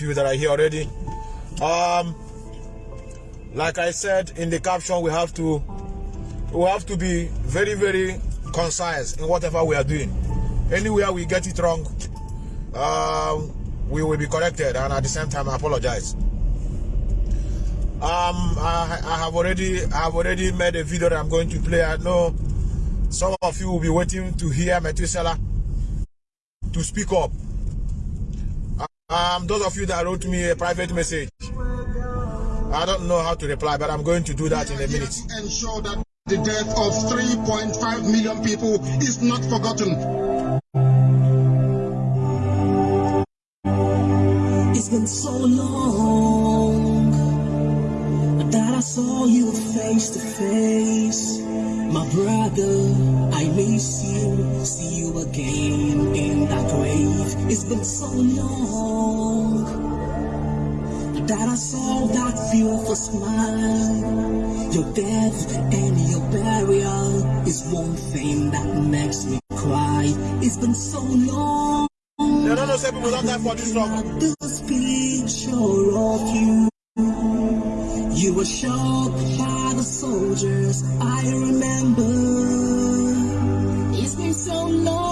you that are here already. Um, like I said in the caption, we have to we have to be very very concise in whatever we are doing. Anywhere we get it wrong, uh, we will be corrected, and at the same time, I apologize. Um, I, I have already I have already made a video that I'm going to play. I know some of you will be waiting to hear Methuselah to speak up. Um, those of you that wrote me a private message, I don't know how to reply, but I'm going to do that in a minute. Ensure that the death of 3.5 million people is not forgotten. It's been so long that I saw you face to face. My brother, I miss you, see you again in that grave. It's been so long that I saw that beautiful smile. Your death and your burial is one thing that makes me cry. It's been so long. Don't know say people don't die for this struggle. This picture of you. You were shot by the soldiers, I remember. It's been so long.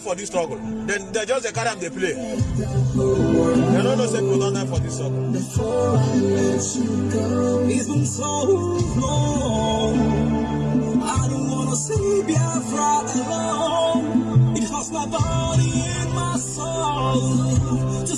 Die for this struggle. Then they just they carry them they play. They don't know say people don't die for this struggle. Before I let you go, it's so long. I don't wanna see Biafra alone. It hurts my body and my soul to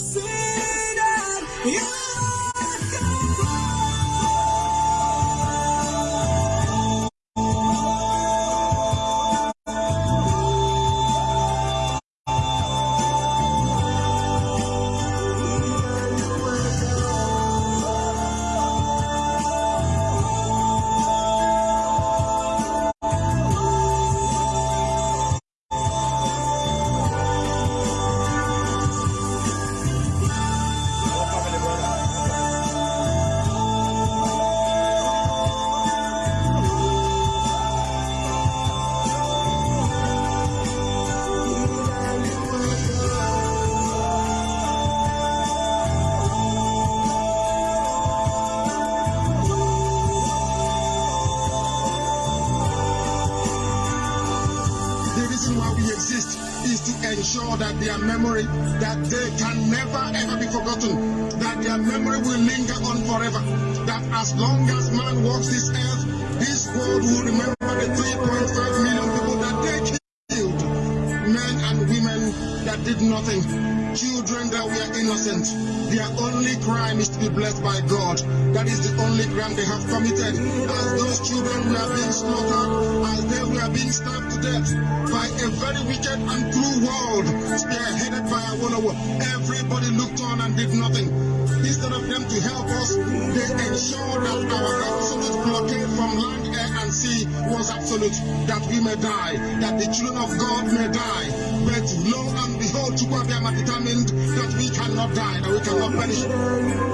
blessed by God. That is the only crime they have committed. As those children were being slaughtered, as they were being stabbed to death by a very wicked and cruel world, spearheaded by a war. Everybody looked on and did nothing. Instead of them to help us, they ensured that our absolute blockade from land, air, and sea was absolute. That we may die, that the children of God may die. But lo and behold, Chukwu Abiama determined that we cannot die, that we cannot perish.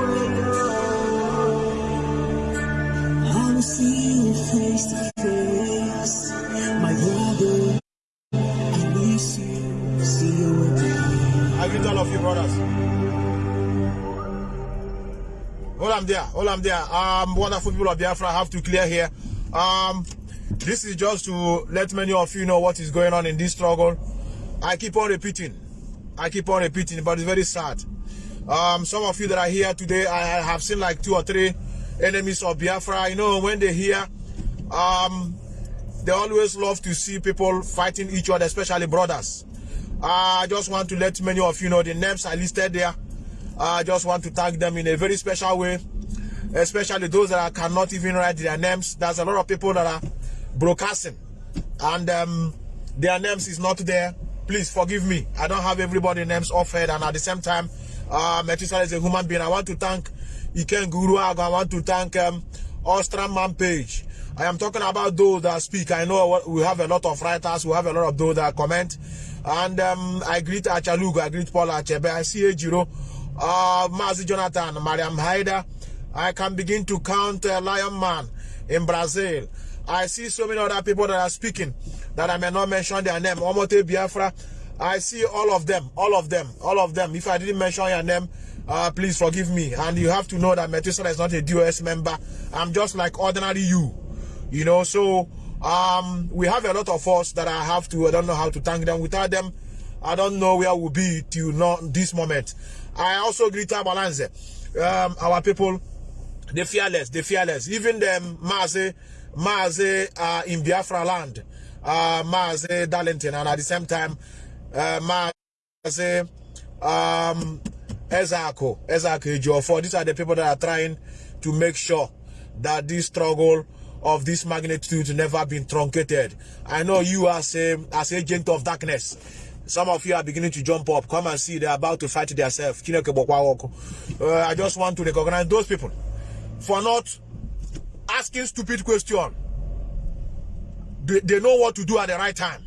There. All I'm there. Um, wonderful people of Biafra have to clear here. Um, this is just to let many of you know what is going on in this struggle. I keep on repeating. I keep on repeating, but it's very sad. Um, some of you that are here today, I have seen like two or three enemies of Biafra. You know, when they hear, um, they always love to see people fighting each other, especially brothers. Uh, I just want to let many of you know the names are listed there. I just want to thank them in a very special way, especially those that cannot even write their names. There's a lot of people that are broadcasting and um, their names is not there. Please forgive me. I don't have everybody names offered and at the same time, uh, Methuselah is a human being. I want to thank Iken Guru I want to thank um, Ostram Man Page. I am talking about those that speak. I know we have a lot of writers, we have a lot of those that comment. And um, I greet Achalugo, I greet Paul Achebe, I see Ejiro, uh, Mazi Jonathan, Mariam Haida. I can begin to count uh, Lion Man in Brazil. I see so many other people that are speaking that I may not mention their name. Omote Biafra. I see all of them, all of them, all of them. If I didn't mention your name, uh, please forgive me. And you have to know that Methuselah is not a DOS member. I'm just like ordinary you you know so um we have a lot of us that i have to i don't know how to thank them without them i don't know where we'll be till not this moment i also greet our balance um our people the fearless the fearless even them maze maze uh in biafra land uh maze darlington and at the same time uh maze um ezako ezako for these are the people that are trying to make sure that this struggle of this magnitude never been truncated. I know you as a as agent of darkness. Some of you are beginning to jump up. Come and see they're about to fight themselves. Uh, I just want to recognize those people for not asking stupid question. They, they know what to do at the right time.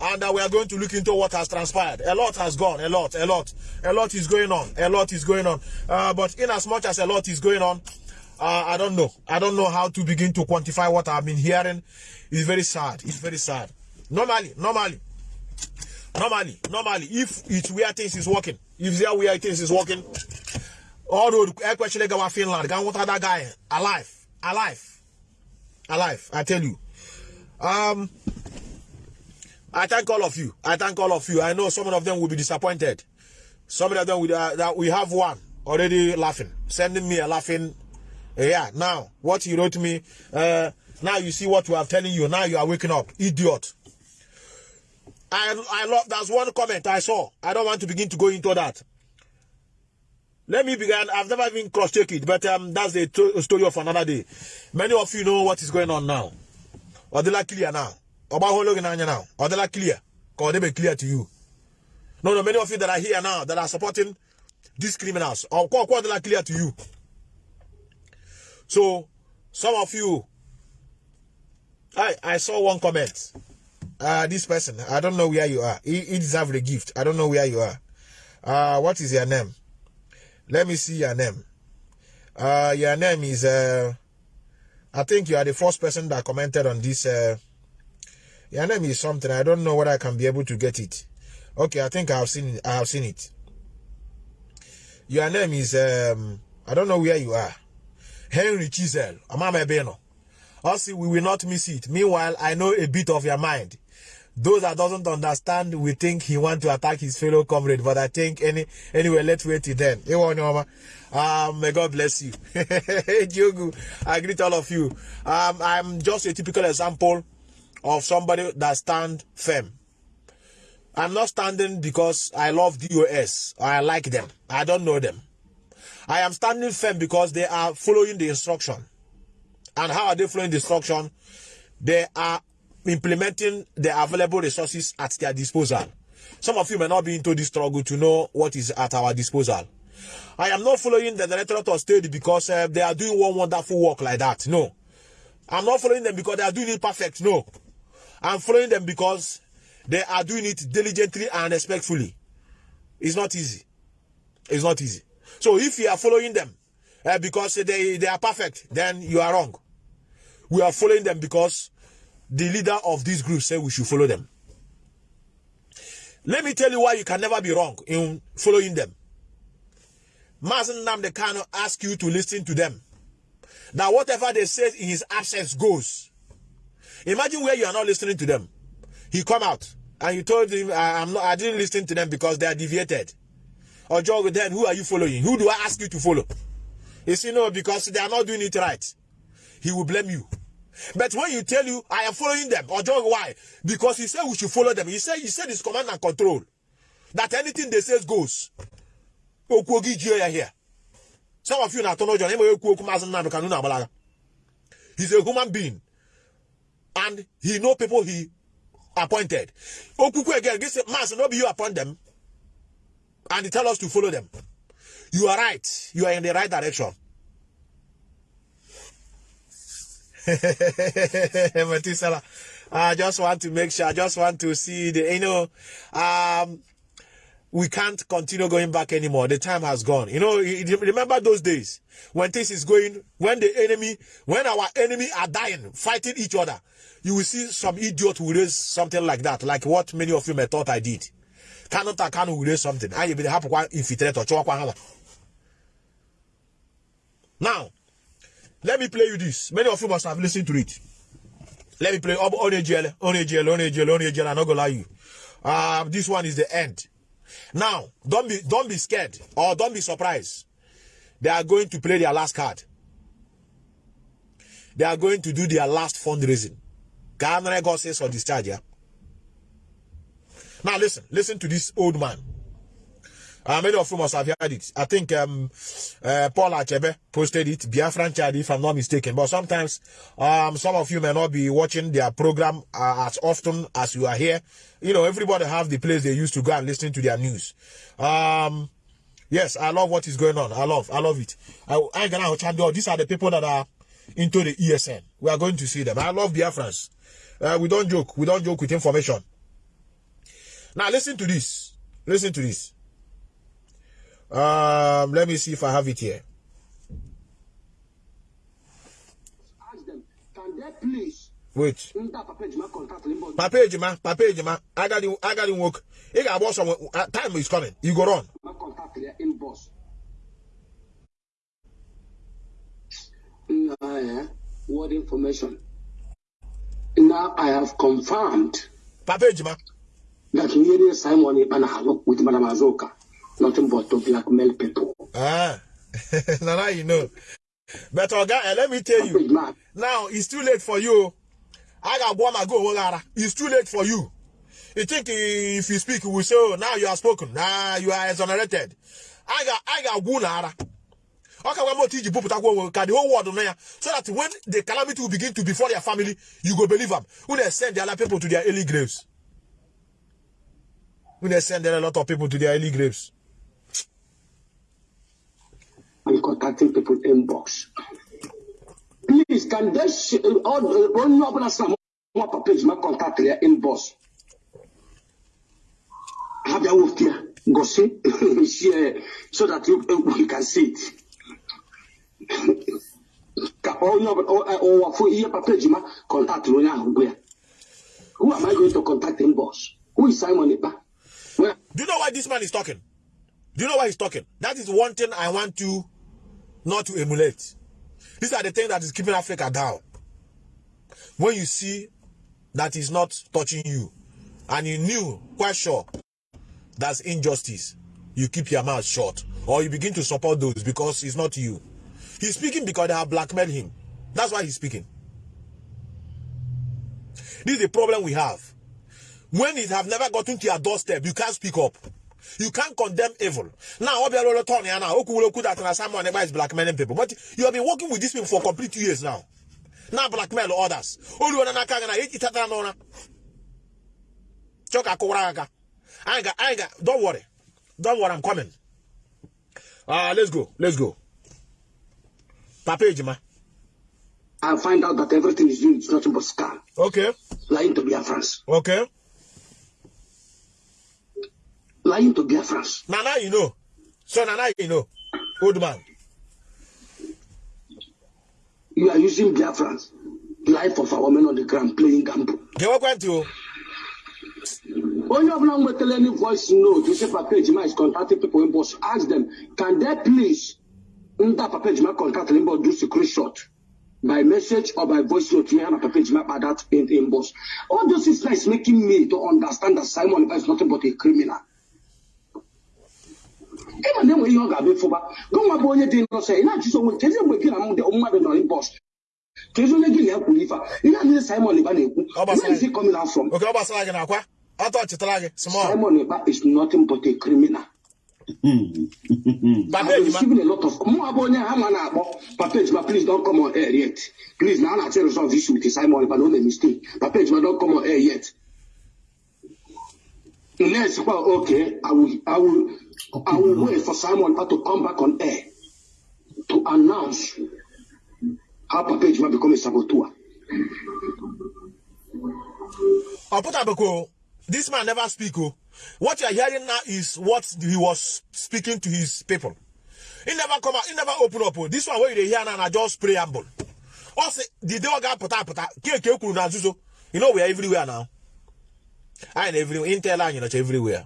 And uh, we are going to look into what has transpired. A lot has gone. A lot, a lot. A lot is going on. A lot is going on. Uh, but in as much as a lot is going on, uh, I don't know. I don't know how to begin to quantify what I've been hearing. It's very sad. It's very sad. Normally, normally, normally, normally, if it's where things is working, if there where things is working, all road, actually go Finland, go what other guy alive, alive, alive. I tell you. Um, I thank all of you. I thank all of you. I know some of them will be disappointed. Some of them will, uh, that we have one already laughing, sending me a laughing yeah, now, what you wrote me, uh, now you see what we are telling you. Now you are waking up. Idiot. I, I love, that's one comment I saw. I don't want to begin to go into that. Let me begin. I've never even cross-checked it, but um, that's the story of another day. Many of you know what is going on now. Odela clear now. Oba Hologinanya now. Odela clear. Because they be clear to you. No, no, many of you that are here now that are supporting these criminals. Or Odela clear to you. So, some of you, I I saw one comment. Uh, this person, I don't know where you are. He, he deserves the gift. I don't know where you are. Uh, what is your name? Let me see your name. Uh, your name is, uh, I think you are the first person that commented on this. Uh, your name is something. I don't know whether I can be able to get it. Okay, I think I have seen. I have seen it. Your name is, um, I don't know where you are. Henry Chisel, Amama Beno. Also, we will not miss it. Meanwhile, I know a bit of your mind. Those that doesn't understand, we think he want to attack his fellow comrade. But I think any anyway, let's wait till then. Um, may God bless you. Jogu, I greet all of you. Um, I'm just a typical example of somebody that stand firm. I'm not standing because I love DOS or I like them. I don't know them. I am standing firm because they are following the instruction. And how are they following the instruction? They are implementing the available resources at their disposal. Some of you may not be into this struggle to know what is at our disposal. I am not following the Directorate of State because uh, they are doing one wonderful work like that. No. I'm not following them because they are doing it perfect. No. I'm following them because they are doing it diligently and respectfully. It's not easy. It's not easy. So if you are following them uh, because they, they are perfect, then you are wrong. We are following them because the leader of this group said we should follow them. Let me tell you why you can never be wrong in following them. Mazi Nnamdi cannot ask you to listen to them. Now, whatever they say in his absence goes. Imagine where you are not listening to them. He come out and you told him, I, am not, I didn't listen to them because they are deviated. Or Joe, then who are you following? Who do I ask you to follow? He said, no, because they are not doing it right. He will blame you. But when you tell you, I am following them, or Joe, why? Because he said we should follow them. He said, he said it's command and control. That anything they say goes. here. Some of you now don't know He's a human being. And he know people he appointed. Okuku again, this mass not be you appoint them. And he tell us to follow them. You are right. You are in the right direction. I just want to make sure, I just want to see the, you know, um, we can't continue going back anymore. The time has gone. You know, remember those days when things is going, when the enemy, when our enemy are dying, fighting each other, you will see some idiot who raise something like that, like what many of you may thought I did. Cannot I can raise something. And you be happy infiltrate or Now, let me play you this. Many of you must have listened to it. Let me play Onejele, Onejele, Onejele, Onejele. I'm not gonna lie you. Uh, this one is the end. Now, don't be don't be scared or don't be surprised. They are going to play their last card. They are going to do their last fundraising. God says for discharge, yeah. Now listen, listen to this old man. Uh, many of you must have heard it. I think um, uh, Paul Achebe posted it, Biafran Chad, if I'm not mistaken. But sometimes um, some of you may not be watching their program uh, as often as you are here. You know, everybody have the place they used to go and listen to their news. Um, yes, I love what is going on. I love, I love it. I, I gonna These are the people that are into the ESN. We are going to see them. I love Biafrans. Uh, we don't joke. We don't joke with information. Now listen to this. Listen to this. Um, let me see if I have it here. Ask them, can they please Wait. Papa Ejima contact? Papa Ejima, I got him, I got him work. He got boss some uh, time is coming. You go on. Contact their inbox. Now, eh, what information? Now I have confirmed Papa Ejima. that Nyeri Simon Ibana with Madam Azoka. Nothing but to blackmail people. Ah, now, now you know. But Oga, uh, let me tell you. Now it's too late for you. I got one my go Wogara. It's too late for you. You think if you speak, we say, oh, now you are spoken. Now you are exonerated. I got I got one ara. Okay, one more teach you put the whole world on. So that when the calamity will begin to befall their family, you go believe them. When they send the other people to their early graves. When they send a lot of people to their early graves. I'm contacting people inbox. Please, can they sh- all when you open a some more Papa Ejima contact their inbox? Wolf here. Go see, share so that you, you can see it. Ka onye ọbụla ọ wafụ ihe Papa Ejima contact onye ahụ gwa ya. Who am I going to contact inbox? Who is Simon? Well, Do you know why this man is talking? Do you know why he's talking? That is one thing I want you not to emulate. These are the things that is keeping Africa down. When you see that is not touching you, and you knew quite sure that's injustice, you keep your mouth shut, or you begin to support those because it's not you. He's speaking because they have blackmailed him. That's why he's speaking. This is the problem we have. When it have never gotten to your doorstep, you can't speak up. You can't condemn evil. Now, Obi Arolo Tony, now, Oku will that and someone is blackmailing people. But you have been working with these people for complete years now. Now blackmail others. Olu wana na kaga na iti tata na ona. Choka kuraga. I ain't got, I ain't got, don't worry. Don't worry, I'm coming. Ah, let's go, let's go. Papa Ejima. I'll find out that everything is doing is nothing but scam. Okay, Lying to Biafrans. okay. Lying to Biafrans. Now, now you know. So now, now you know. Old man. You are using Biafrans. Life of our men on the ground playing gamble. To? onye ọbụla nwetara any voice note say papa ejima is contacting people inbox ask them can they please nda papa ejima contact inbox do screenshot by message or by voice note here na papa ejima by that in inbox all those is making me to understand that simon is nothing but a criminal ịma na enwe ihe ọ ga-abịa ịfụba gụnwa bụ onye dị nnọsọ ị na-ajụzi onwe kezi mgbe gị na mmadụ mmadụ nọ inbox kezi onye gị na ya kwuru ife a a niile simon Ekpa na-ekwu where is coming out from. Simon Ekpa is nothing but a criminal. Receiving a lot of mụ abụ onye ha ma na-akpọ papa ejima please don't come on air yet. Please na a na-achọ resolve issue with simon Ekpa na o mee mistake papa ejima don't come on air yet. Unless kwa okay i will i will i will wait for simon Ekpa to come back on air to announce how papa ejima become a saboteur. Ọ pụtabekwa o this man never speak o what you are hearing now is what he was speaking to his people. He never come out he never open up o this one wey you hear now I just preamble ọ sị the day ọ ga-apụta apụta keke e kwuru na you know we are everywhere now. Anyị na everywhere intel anyị nọcha everywhere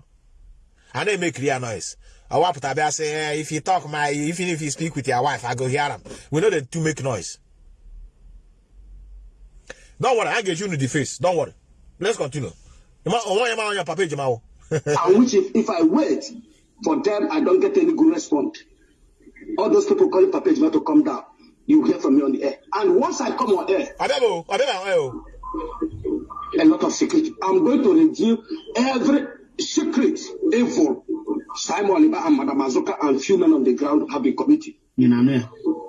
a na-eme clear noise. Ọwa pụta bịa sị eh, if you talk my even if you speak with your wife i go hear am we no dey too make noise. Don't worry i ga-eji unu the face. Don't worry. Let's continue. And which if, if I wait for them, I don't get any good response. All those people calling Papa Ejima to come down, you hear from me on the air. And once I come on air, ọbịa bụ ọbịa bụ o a lot of secret. I'm going to reveal every secret evil Simon Liba and Madam Azuka and few men on the ground have been committed, yeah.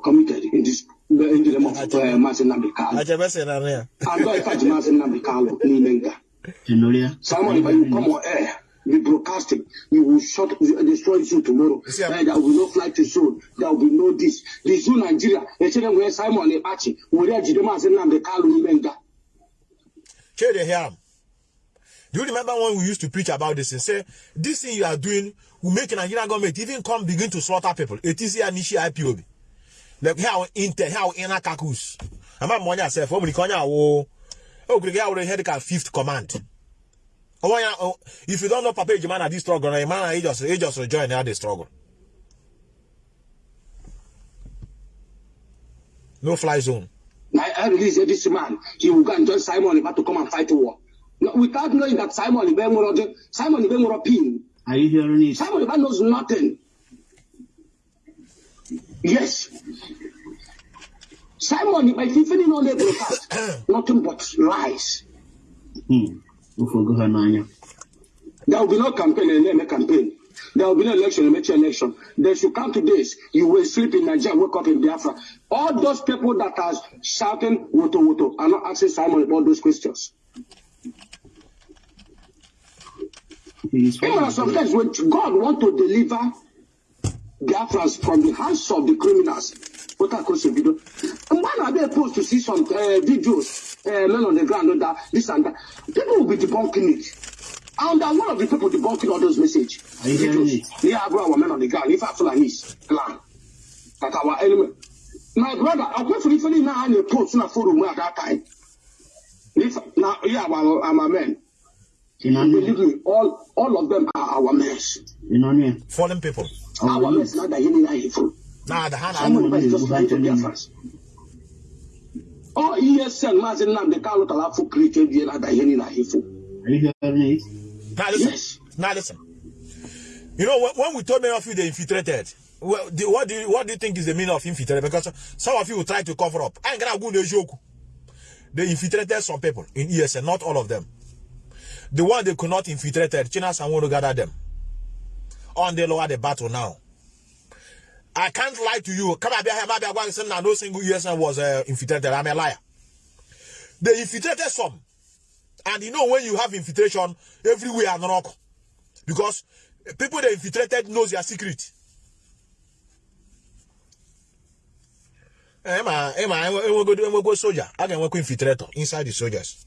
committed in this in the name of uh, Mazin Nambikalo. achebe sị na nri ya And not if I Mazin Nambikalo, Nimenga. You know, yeah. Simon, if you come on air, be broadcasting, you will shut, destroy tomorrow. You see, I'm- Eh, there will be no flight to Zoo. There will be no this. The Zoo Nigeria, they say where Simon Epachi, where Jidema Zenam, Kalu Nimenga. Shey dey hear am you remember when we used to preach about this and say this thing you are doing will make Nigerian government even come begin to slaughter people. Etisi ya n'ishi IPOB like how intel how inner kakus ama m onye asef o nwere ike onye awo o kwere ka ya were ihe dịka fifth command. Onwe ya o- if you don't know papa ejima na this struggle na ịma na ị just ị just join the struggle. No fly zone. Now I release this man, he will go and join Simon Eba to come and fight war. No, without knowing that Simon will Simon will pin. Are you hearing it? Simon Eba knows nothing. Yes. Simon if you finish on the broadcast, nothing but lies. Hmm. There will be no campaign and then a campaign. There will be no election make election. They should come to this. You will sleep in Nigeria, wake up in Biafra. All those people that are shouting woto woto are not asking Simon about those questions. He's You know, sometimes when God want to deliver Biafrans from the hands of the criminals, what I call video. And when I be supposed to see some uh, videos, uh, men on the ground, and that, this and that, people will be debunking it. And I'm one of the people debunking all those messages. Are it? Yeah, brought our men on the ground. If I feel like his plan, that our enemy. My brother, I went for the now and you post in a forum at that time. If now, yeah, I'm a man. You know, Believe me, all all of them are our mess. you know, yeah. fallen people Our Our men, youth. not that you need evil. na the hand Simon Simon Ekpa is just Ekpa trying to is be just France. All ESN, Mazin Nam, the Carlo Talafu created the other Henny evil. Are you hearing it? Now listen. Yes. Now listen. You know when, when we told many of you they infiltrated. Well, the, what do you what do you think is the meaning of infiltrated? Because some of you will try to cover up. I'm gonna go in the joke. They infiltrated some people in ESN, not all of them. The one they could not infiltrate, China someone to gather them. On the lower the battle now. I can't lie to you. No single ESN was uh, infiltrated. I'm a liar. They infiltrated some. And you know when you have infiltration everywhere and rock. Because people that infiltrated knows your secret. Emma, Emma, we go do we go soldier. I can work infiltrator inside the soldiers.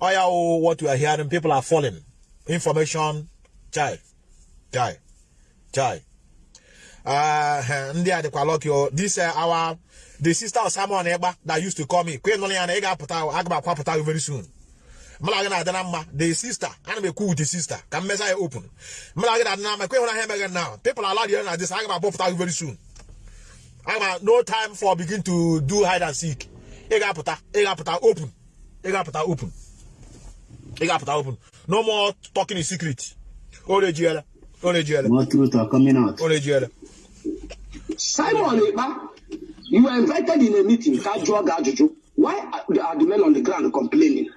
Oh yeah, oh, what we are hearing, people are falling. Information, chai, chai, chai. Uh, ndị a dịkwa lucky o this uh, our the sister of Simon Egba that used to call me kwe nọ ya na ị ga-apụta aga m akwapụta you very soon. Mala gị na-adị na mma the sister ana m ekwu with the sister ka m ya open. Mala gị na-adị na mma ekwe hụna ha emeghe now. People are allowed na this aga m abụpụta gị very soon. Aga no time for begin to do hide and seek. Ị ga-apụta ị ga-apụta open ị ga-apụta open. Ị ga-apụta open no more talking in secret o rejiela o rejiela More truth are coming out. o rejiela Simon Ekpa, you were invited in a meeting ka jụọ gị ajụjụ. Why are the, men on the ground complaining?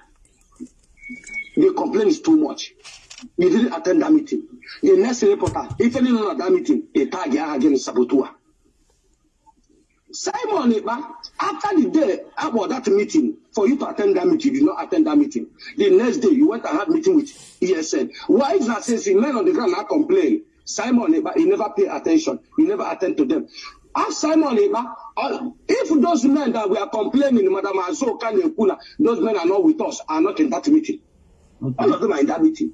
The complaint is too much. You didn't attend that meeting. The next reporter, if anyone at that meeting, they tag ya again Sabotua. Simon Ekpa, after the day about that meeting, for you to attend that meeting, you did not attend that meeting. The next day, you went and had meeting with ESN. Why is that since the men on the ground now complain? Simon Ekpa, he never pay attention. He never attend to them. Ask Simon Ekpa, uh, if those men that were complaining, Madam Azoka Nekuna, those men are not with us, are not in that meeting. All Okay. of them are in that meeting.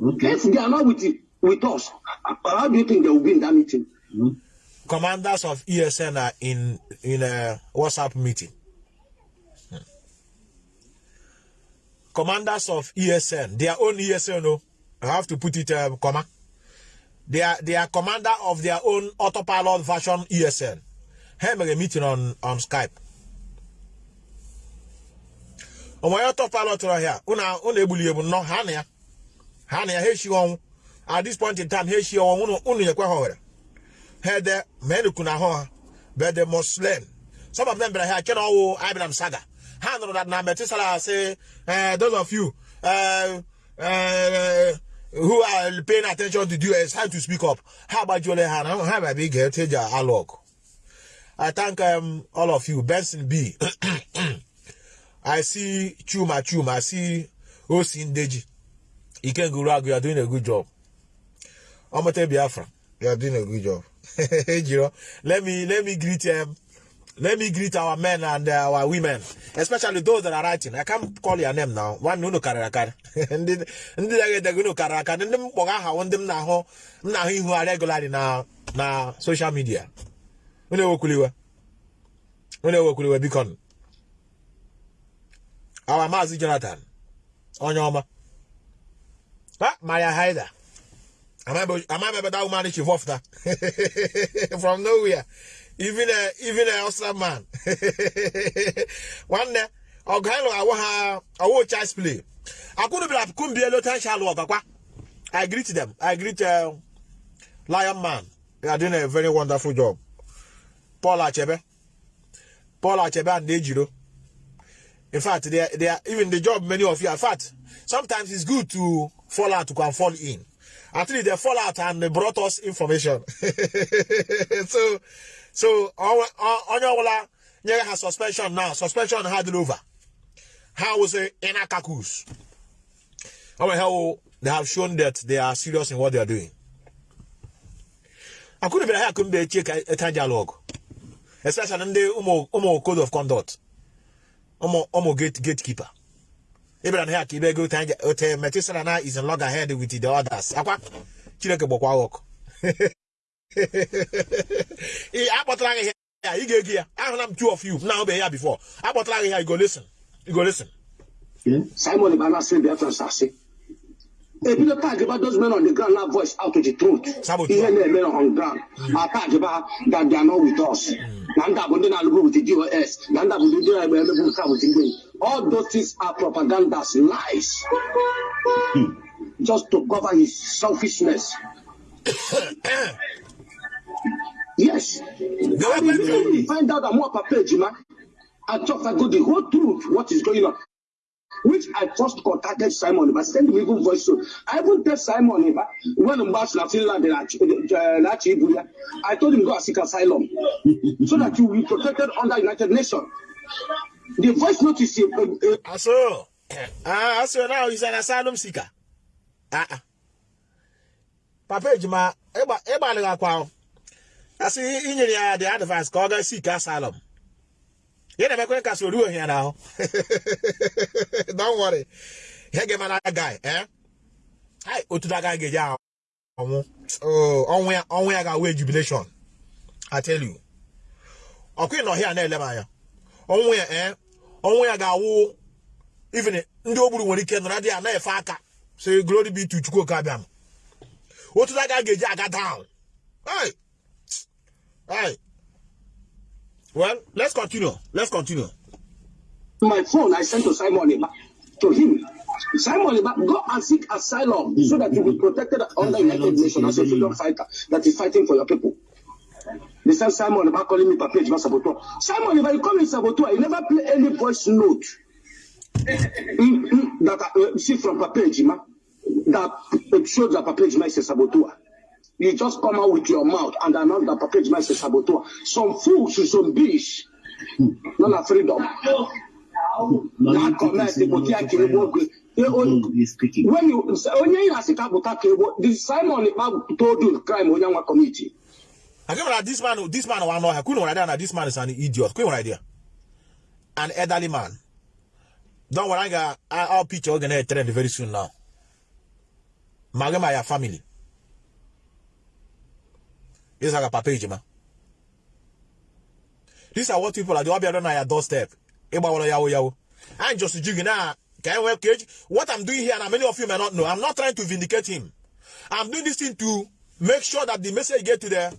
Okay. If they are not with, with us, how do you think they will be in that meeting? Mm. Commanders of ESN are in in a WhatsApp meeting. Commanders of ESN, their own ESN, no, I have to put it um, comma. They are they are commander of their own autopilot version ESN. Make a meeting on on Skype. ọmọ ya autopilot right here. Una una ebuli ebu no ha na ya. Ha na ya he shi on. At this point in time, he shi on unu unu yekwa ho had men kuna ho but the Muslim. Some of them be here can all Abraham Saga. Handle that now Methuselah say uh, those of you uh, uh, who are paying attention to do it's time to speak up. How about Jole Han? How about big heritage alog? I thank um, all of you. Benson B. I see Chuma Chuma. I see Osin Deji. Iken Guragu, you are doing a good job. Omote Biafra, you are doing a good job. Jiro, let me let me greet um, let me greet our men and uh, our women, especially those that are writing. I can't call your name now. One no karara kar. Ndị ndị na get no karara kar. Ndị mkpọga aha ndị m na-ahụ m na-ahụ ihu ha regularly na na social media. Unu ewekwuliwe. Unu ewekwuliwe biko. nụ. Our Maazị Jonathan. Onye ọma. Ha, Maria Haida. Am I, am I better that woman she that from nowhere? Even a even a Austrian man. One day, Ogalo, I want her, I play. I couldn't be like, couldn't be a little worker. I greet them. I greet uh, Lion Man. They are doing a very wonderful job. Paul Achebe. Paul Achebe and Dejiro. In fact, they are, they are even the job many of you. In fact, sometimes it's good to fall out to come fall in. At least they fall out and they brought us information. so, so on your yeah, has suspension now. Suspension had it over. How was it in Akakus? How they have shown that they are serious in what they are doing. I couldn't be here, I couldn't be a time dialogue. Especially in the umo code of conduct. Umo, umo gate, gatekeeper. Abraham here ka ibe go tanja ote metisara na is in log ahead with the others. Akwa Chineke gbakwa work. Ị akpọtara gị ya ị ga-egi ya ahụla m two of you na obe ya before akpọtara gị ya you go listen you go listen Yeah. Simon Ibana said Biafra Sase. A people talk about those men on the ground now voice out to the truth. Even the men on the ground. I talk about that they are not with us. Nanda Bunde na lubu with the GOS. Nanda Bunde na lubu with the. All those things are propagandas, lies. Just to cover his selfishness. yes. You find out that more Papa Jima and about the whole truth, what is going on. Which I first contacted Simon Iba, send him even voice note. I even tell Simon Iba when I'm back to Finland, Nachi Ibuya, I told him go and seek asylum so that you will be protected under United Nations. The voice note is a, a, a aso ah aso now he's an asylum seeker ah ah papa ejima ịgba ịgbalịghị akwa o. asị inyere ya the advice ka ọ gaa seek asylum ya na-emekwe ka so ruo ya n'ahụ. Don't worry. Ihe ga-eme na guy eh? Otu na agaghị ga-eji ọnwụ. Oh, ọnwụ ya ọnwụ ya ga-awe jubilation. I tell you. Ọkụ ịnọ ọhịa na-ele m anya. Ọnwụ ya eh? Ọnwụ ya ga-awụ even ndị o gburu nwere ike nọrọ dị ya na-efe aka. Say glory be to chukwu oke abịam otu aka ga-eji aga down. Well let's continue let's continue my phone I sent to Simon Eba, to him. Simon Eba, go and seek asylum so that you will be protected under United Nations as a freedom fighter that is fighting for your people. They sent Simon Eba calling me Papa Ejima Saboteur. Simon Eba, you call me Saboteur, you never play any voice note Mm, mm, that uh, see from Papa Ejima that uh, shows that Papa Ejima is a saboteur. You just come out with your mouth and announce that Ejima is a saboteur. Some fools, some beasts, not a freedom. na comment okwe He's speaking. when you onye ị na-asị ka pụta ka egbo the simon ikpa told you crime onye nwa committee I give that this man, this man, one know. Couldn't idea that this man is an idiot. Couldn't idea. An elderly man. Don't worry, I got our picture are gonna trend very soon now. Magama ya family. This is like a papa man. These are what people are doing. on your doorstep. I'm just jigging now. Can I cage? What I'm doing here, and many of you may not know, I'm not trying to vindicate him. I'm doing this thing to make sure that the message get to the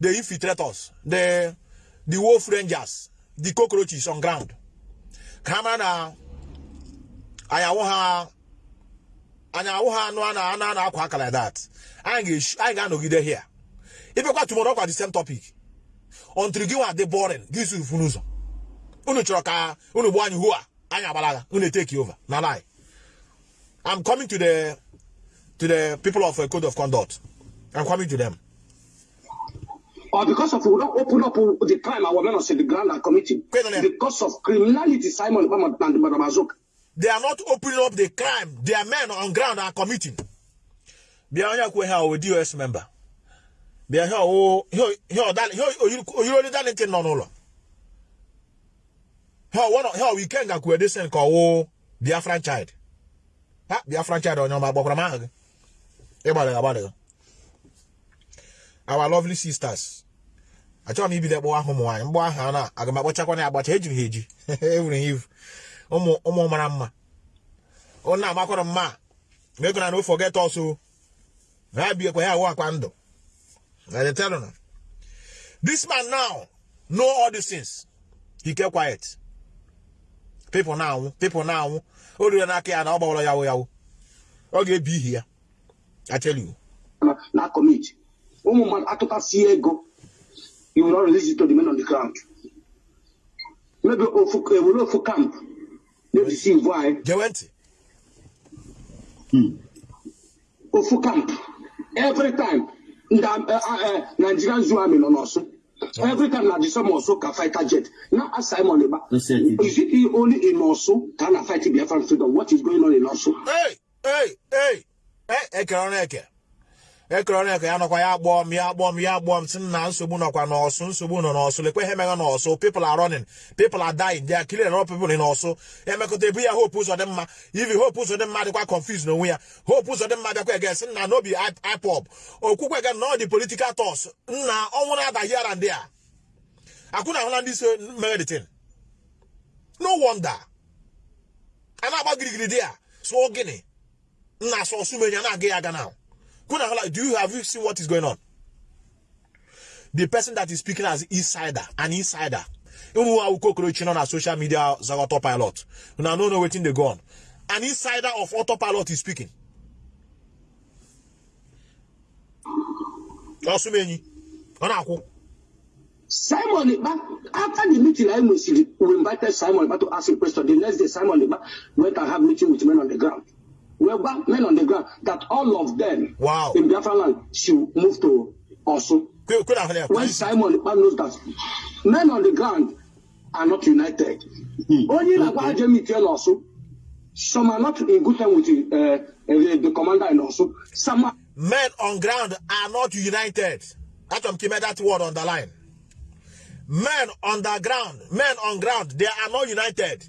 the infiltrators, the the wolf rangers, the cockroaches on ground. On now. Ayawo ha anyawo ha no ana ana akwa like that. I ga I ga nogide here. If you got tomorrow kwa the same topic. Until you are the boring, this is funuzo. Unu chọrọ ka unu gbuo anyị hua anyị agbalaga unu take over na lie. I'm coming to the to the people of uh, code of conduct. I'm coming to them. or because of we don't open up the crime our men on the ground are committing a because of criminality simon ikpa and madamazoka They are not opening up the crime their men on ground are committing. Bịa onye kwe ha o DOS member. Bịa he he he oyiri Darlington nọ n'ụlọ. Ha one ha weekend ga kwe desen ka o Biafran child. Ha Biafran child onye ọma gbakwara m aha gị. Ịgbalị agbalị. Our lovely sisters. Achọrọ m ibido kpọwa ahụ ụmụ nwaanyị ahụ a na aga m akpọchakwa na agbacha ejiri ha eji ewuru ha ivu ụmụ mara mma ọ na-amakwara mma ma ego na no forget also ha biekwa ya awụ akwa ndụ I didn't tell him. This man now know all these things. He kept quiet. People now, people now, oh, you not care now about Yahweh Yahweh. Okay, be here. I tell you. Not commit. Oh, One man out of see go. You will not release it to the men on the ground. Maybe we will eh, not for camp. Maybe see why. They went. Hmm. Ofu camp. Every time eh, ah, eh, nigerian zoo army nọ n'ọsụ every time na disem ọsụ ka fighter jet na That's it. is it only in ọsụ ka a na fight biafran freedom what is going on in ọsụ Hey, hey, hey. Hey, ekere ọrụ eke. Ekere ọrụ eke ya nọkwa ya gbọọ m ya gbọọ m ya gbọọ m sị na nsogbu nọkwa n'ọsụ nsogbu nọ n'ọsụ lekwe ihe meghe n'ọsụ. People are running. People are dying. They are killing a ọsụ. Emekọta ebu ya hope ụzọ dị mma. Ivi hope ụzọ dị mma dịkwa confused n'onwe ya. Hope ụzọ dị mma bịakwa ege sị na n'obi ipop okwukwe ege na dị political toss nna ọnwụ na-ada here and there. Akwụ na ahụla ndị so meghe the thing. No wonder. A na-agba girigiri dị ya sụọ gịnị? Nna asọ ọsụmenya na-aga ya aga now hala, do you have you seen what is going on? The person that is speaking as insider an insider. Ụmụ nwa cockroach nọ na social media zaga autopilot. Una no know wetin dey go on. An insider of autopilot is speaking. Ọsụmenyi ọ na-akwụ Simon Iba, after the meeting I nwesịrị, we invited Simon Iba to ask him question. The next day, Simon Iba went and had meeting with men on the ground. Got men on the ground that all of them Wow. in Biafra land should move to Osun. na ahụ ya When Simon Iba knows that men on the ground are not united. Only like what I meet here in Osun, some are not in good time with the, uh, uh, the commander in Osun. Some are men on ground are not united. That one came that word on the line. Men on the ground, men on ground, they are not united.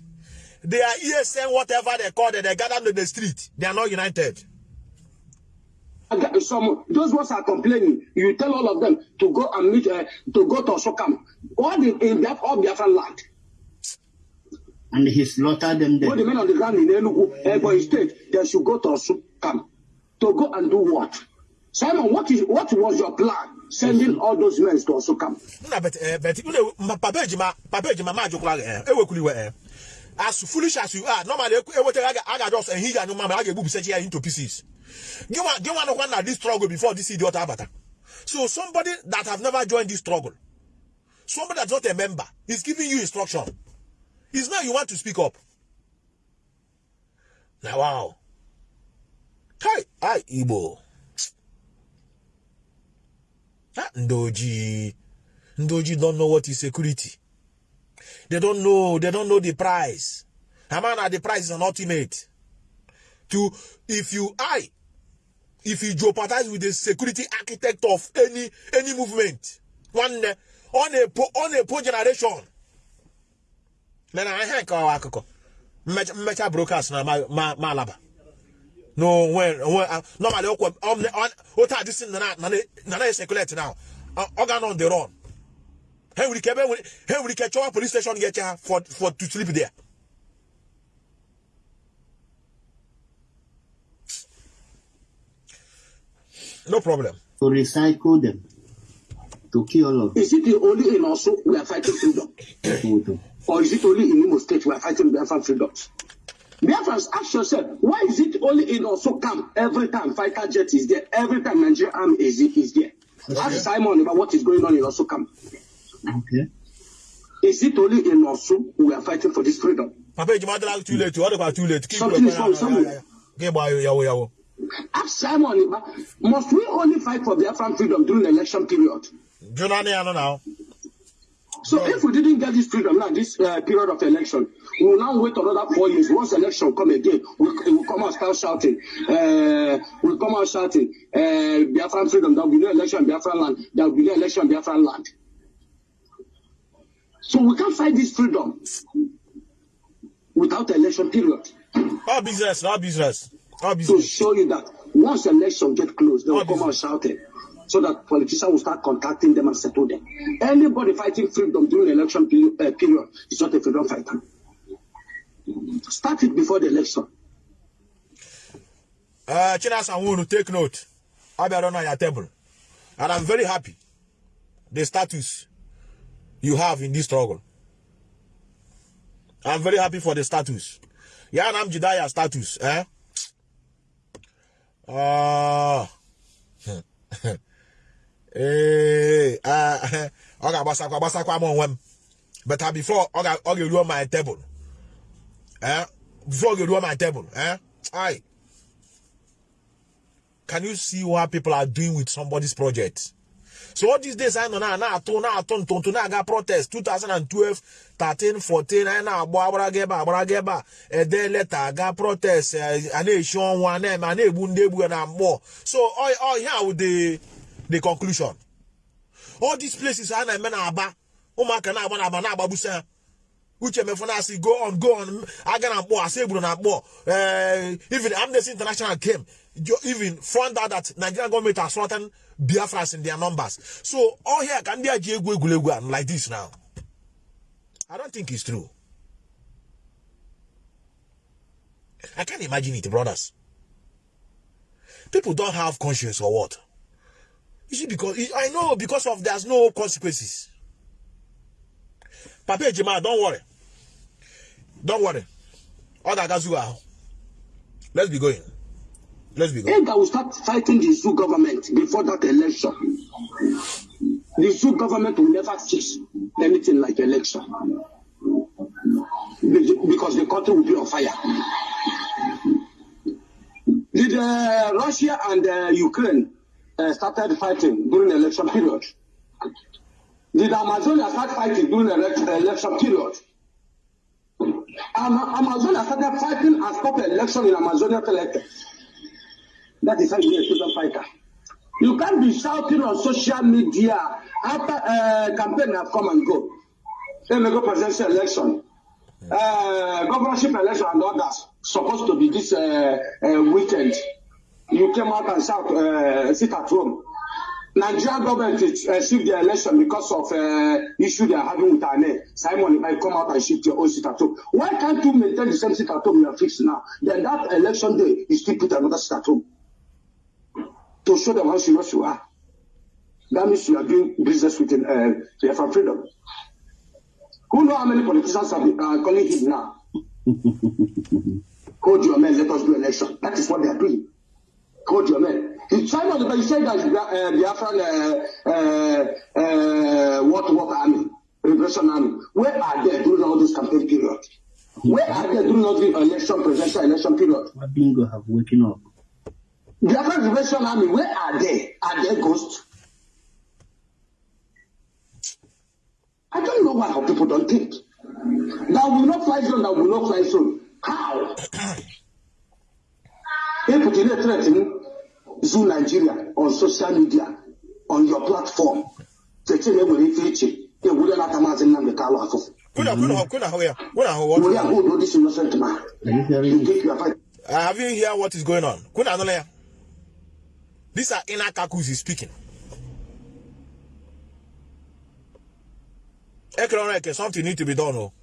They are ESN, whatever they call it, they gather in the street. They are not united. some those ones are complaining. You tell all of them to go and meet uh, to go to camp. All the in Biafra, all Biafra land. And he slaughtered them All the there. men on the ground in Enugu, Ebonyi State, they should go to camp. To go and do what? Simon, what is what was your plan? Sending all those men to camp. na bet eh bet you know ma- papa ejima papa ejima ma jokura eh ewekuli we eh as foolish as you are normally ewote aga aga just eh hija no mama aga ebu bisechi ya into pieces. One one na this struggle before this idiot abata so somebody that have never joined this struggle somebody that's not a member is giving you instruction. It's now you want to speak up. Now wow. Hi hi igbo. Ah, ndoji. Ndoji don't know what is security. They don't know. They don't know the price. Hamana, the price is an ultimate. To if you I, if you jeopardize with the security architect of any any movement, one on a on a po generation. Then I hear call akoko. Mecha brokers na ma ma malaba. No, when when uh, normally um on what are this na na na circulate now. Uh, organ on the run. Henry Kebe Henry Kechowa police station get ya for for to sleep there. No problem. To recycle them. To kill all of Is it the only in Osu we are fighting freedom? them. Or is it only in Imo State we are fighting Biafran freedoms? Biafrans, ask yourself, why is it only in Osu camp every time fighter jet is there, every time Nigerian army is, is there? Ask Simon about what is going on in Osu camp. Okay. Is it only in Osu we are fighting for this freedom? Papa Ejima Adela too late. What about too late? Keep Something is wrong somewhere. Okay, boy, yawo yawo. Ask Simon, must we only fight for Biafran freedom during the election period? Jonah ne ano now. So if we didn't get this freedom now, this uh, period of election, we will now wait another four years. Once election come again, we will come out start shouting. Uh, we will come out shouting. Uh, Biafran freedom. There will be no election in Biafran land. There will be no election in Biafran land. So we can't fight this freedom without election period. All business, all business, To business. show you that once election get close, they will come out shouting. So that politicians will start contacting them and settle them. Anybody fighting freedom during election period, uh, period is not a freedom fighter. Start it before the election. Uh, Chinasa Wunu, take note. I'll be around on your table. And I'm very happy. The status you have in this struggle. I'm very happy for the status. Yeah, I'm Jediah status, eh? Uh, eh, uh, ọ ga-agbasakwa agbasakwa m onwe m but uh, before ọ ga- ọ ga-eruo my table eh? before ọ ga-eruo my table eh? Aye. can you see what people are doing with somebody's project so all these days know na na-atụ na-atụ ntụntụ na-aga protest. 2012 13 14 anyị na-agba agbaraga ebe a agbaraga ebe a ede leta aga protest a na-eshi ọnwụ a na-eme a na-egbu ndị egbu na mmụọ so all here with the conclusion. All these places a na-eme na aba ụmụaka na-agba na aba na-agbagbusi ha uche mefu na asị go on go on. Aga na mkpọ asị egburu na mkpọ even amnesty international came. Even found out that nigerian government are slaughtering biafras in their numbers. So all here ka ndị a and like this now. I don't think it's true. I can't imagine it brothers. People don't have conscience or what? You see because i know because of there's no consequences. Papa ejima don't worry. Don't worry. Ọ ga-agazu ahụ let's be going let's be going Ega will start fighting the zoo government before that election. The zoo government will never fix anything like election Be- because the country will be on fire. Did uh, Russia and uh, Ukraine uh, started fighting during the election period? Did Amazonia start fighting during the elec- election period? Ama- Amazonia started fighting and stopped election in Amazonia elected. That is how you be a freedom fighter. You can't be shouting on social media after uh, campaign have come and go. Then we go presidential election, uh, governorship election and others supposed to be this uh, uh, weekend. You came out and shout, uh, sit at home. Nigeria government uh, shift the election because of uh, issue they are having with INEC. Simon might come out and shift your own seat at home. Why can't you maintain the same seat at home you are fixed now? Then that election day, you still put another seat at home to show them how serious you are. That means you are doing business with uh, Biafra freedom. Who know how many politicians are uh, calling him now? Hold your men, let us do election. That is what they are doing. Hold your men. In China, but you say that uh, Biafran, uh, uh, uh, what, what army, repression army, where are they during all this campaign period? Where are they during all the election, presidential election period? Bingo have waken up. Biafran repression army, where are they? Are they ghosts? I don't know why our people don't think. That will not fly zone, that will not fly zone. How? If you threaten Zoo Nigeria on social media, on your platform, cheche na enwere ife iche ewure nata maazị Nnamdi Kanu afụfụ. Kuna kuna kuna hoya. Kuna ho what? Were ahụ udo this innocent man. Are you You think you are fighting. Uh, have you hear what is going on? Kuna anole. These are inner kakus speaking. Economic something need to be done. Oh,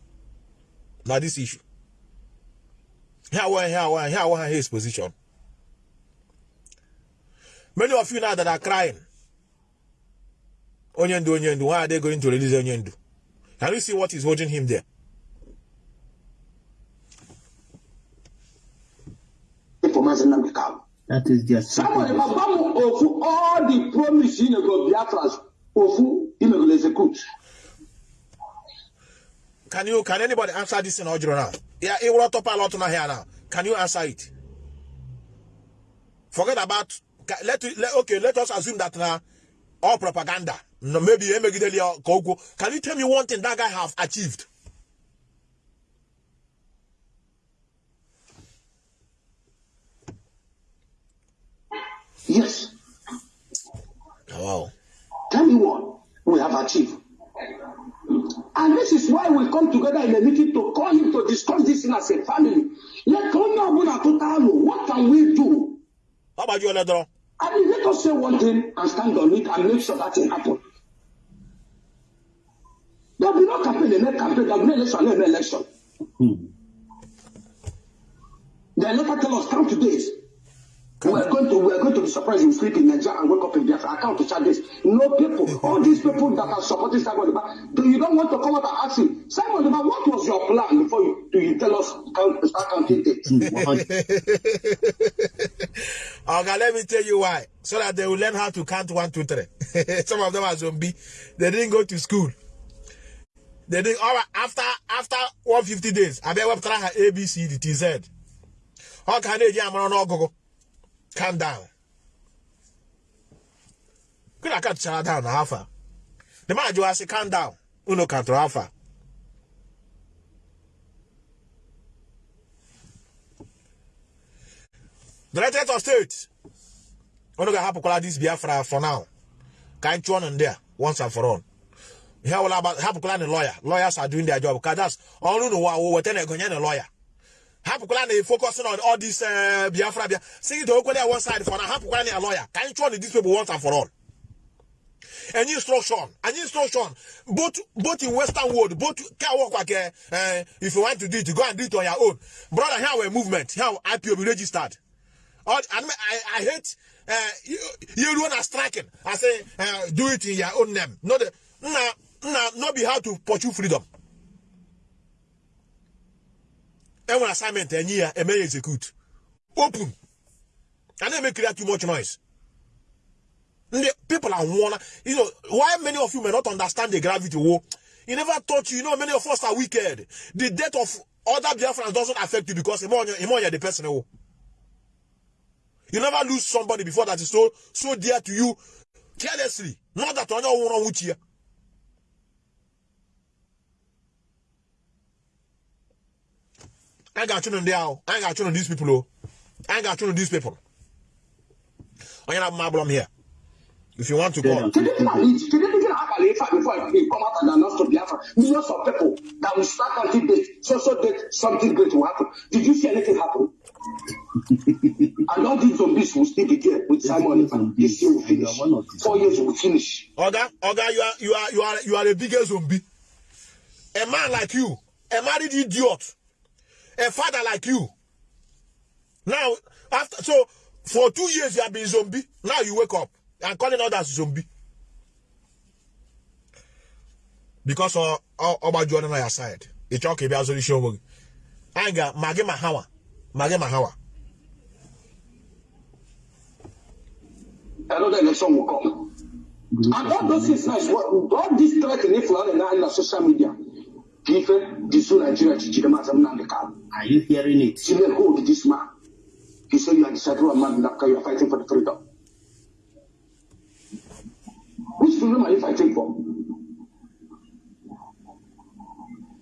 now this issue. Here one, here one, here one, his position. Many of you now that are crying. Onyendu, Onyendu, why are they going to release Onyendu? Can you see what is holding him there? for maazị Nnamdi Kanu. That is their Somebody secret. ma gwa m ofu all the promise you nego Biafras ofu imegolo execute. Can you can anybody answer this in audio now? Yeah, it will top a lot on here now. Can you answer it? Forget about let, let okay, let us assume that now all propaganda. No, maybe Emegideli or Koko. Can you tell me one thing that guy have achieved? Yes. Wow. Tell me what we have achieved. And this is why we come together in a meeting to call him to discuss this thing as a family. Let what can we do? How about you, Ledro? I mean, let us say one thing and stand on it and make sure that thing happen. There will be no campaign, no campaign, there will be no election, no election. Hmm. They never tell us count to days. We are going to we are going to be surprised you sleep in Nigeria and wake up in Biafra. I count to chart this. No people, all these people that are supporting Simon Deba, do you don't want to come out and ask him, Simon Deba, what was your plan before you do you tell us count start counting days? Okay, let me tell you why. So that they will learn how to count one, two, three. Some of them are zombie. They didn't go to school. They didn't. All right, after after 150 days, I bet we try her A B C D T Z. How can they all go? calm down. Could I catch down alpha? The man you say calm down. Uno canto alpha. The United of States. Uno can help this Biafra for now. Can't you on there once and for all. Here will about help the lawyer. Lawyers are doing their job because that's all you know what we're telling a lawyer. Hapụkwala na focusing on all this uh, Biafra Bia. Sing it okwele one side for now. Hapụkwala na lawyer. Ka anyị chụọ na these people once and for all. Any instruction, any instruction, both both in Western world, both can work like uh, if you want to do it, go and do it on your own. Brother, here our movement, here be registered. All, I, I, hate uh, you, you want to striking. I say uh, do it in your own name. Not the nah, nah, not be how to pursue freedom. And assignment and year and may execute. Open. And then make create too much noise. People are one. You know why many of you may not understand the gravity. Wo, you never taught you. Know many of us are wicked. The death of other Biafrans doesn't affect you because Imo you're the person. You never lose somebody before that is so so dear to you carelessly. Not that on your wrong with you. I got you on there. I got you on these people. Oh. I got you on these people. I have my problem here. If you want to go, Kedu ndị na-alị- kedu ndị na-abalị ife a before I come out and announce to Biafra? Millions of people that will start counting date, so so date, something great will happen. Did you see anything happen? And all these zombies will still be there with Simon. zombies, This year will finish. one of the Four years will finish. Oga, Oga, you are you are you are you are a biggest zombie. A man like you, a married idiot, a father like you. Now, after so for two years you have been zombie. Now you wake up and calling others zombie. Because of Oba Jordan on your side. It's okay, be as show. Anga, mage mahawa. Mage mahawa. Another election will come. And all those things what all this threat in in the social media. People, this whole Nigeria, Chijima, Zamna, Kal. Are you hearing it? Who did this man? He said you are disciple of man, you are fighting for the freedom. Which freedom are you fighting for?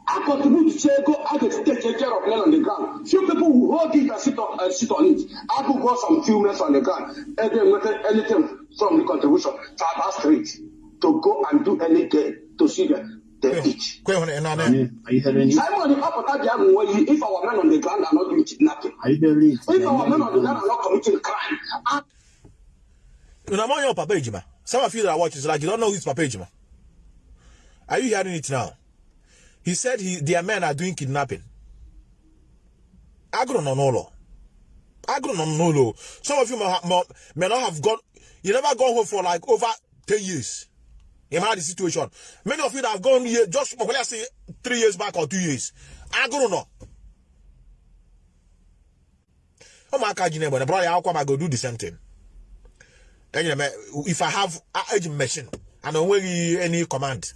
I contribute to say go I get to take care of men on the ground. Few people will hold it and sit on, uh, sit on it. I could go some few men on the ground and then make anything from the contribution to our street to go and do anything to see the, the ena Are you, are you hearing it? Simon, the upper the other way, if our men on the ground are not doing kidnapping, Are you hearing it? if our men on the ground are not committing crime, and Una mo your Papa Ejima. Some of you that are watching is like you don't know who's Papa Ejima. Are you hearing it now? He said he their men are doing kidnapping. Agro no. Agro. Some of you may, may, may not have gone. You never gone home for like over ten years. Had the situation. Many of you that have gone here just let's say three years back or two years. Agro no. Oh my God, you know, brother, how come I go do the same thing? Know, if I have a machine and don't worry any command,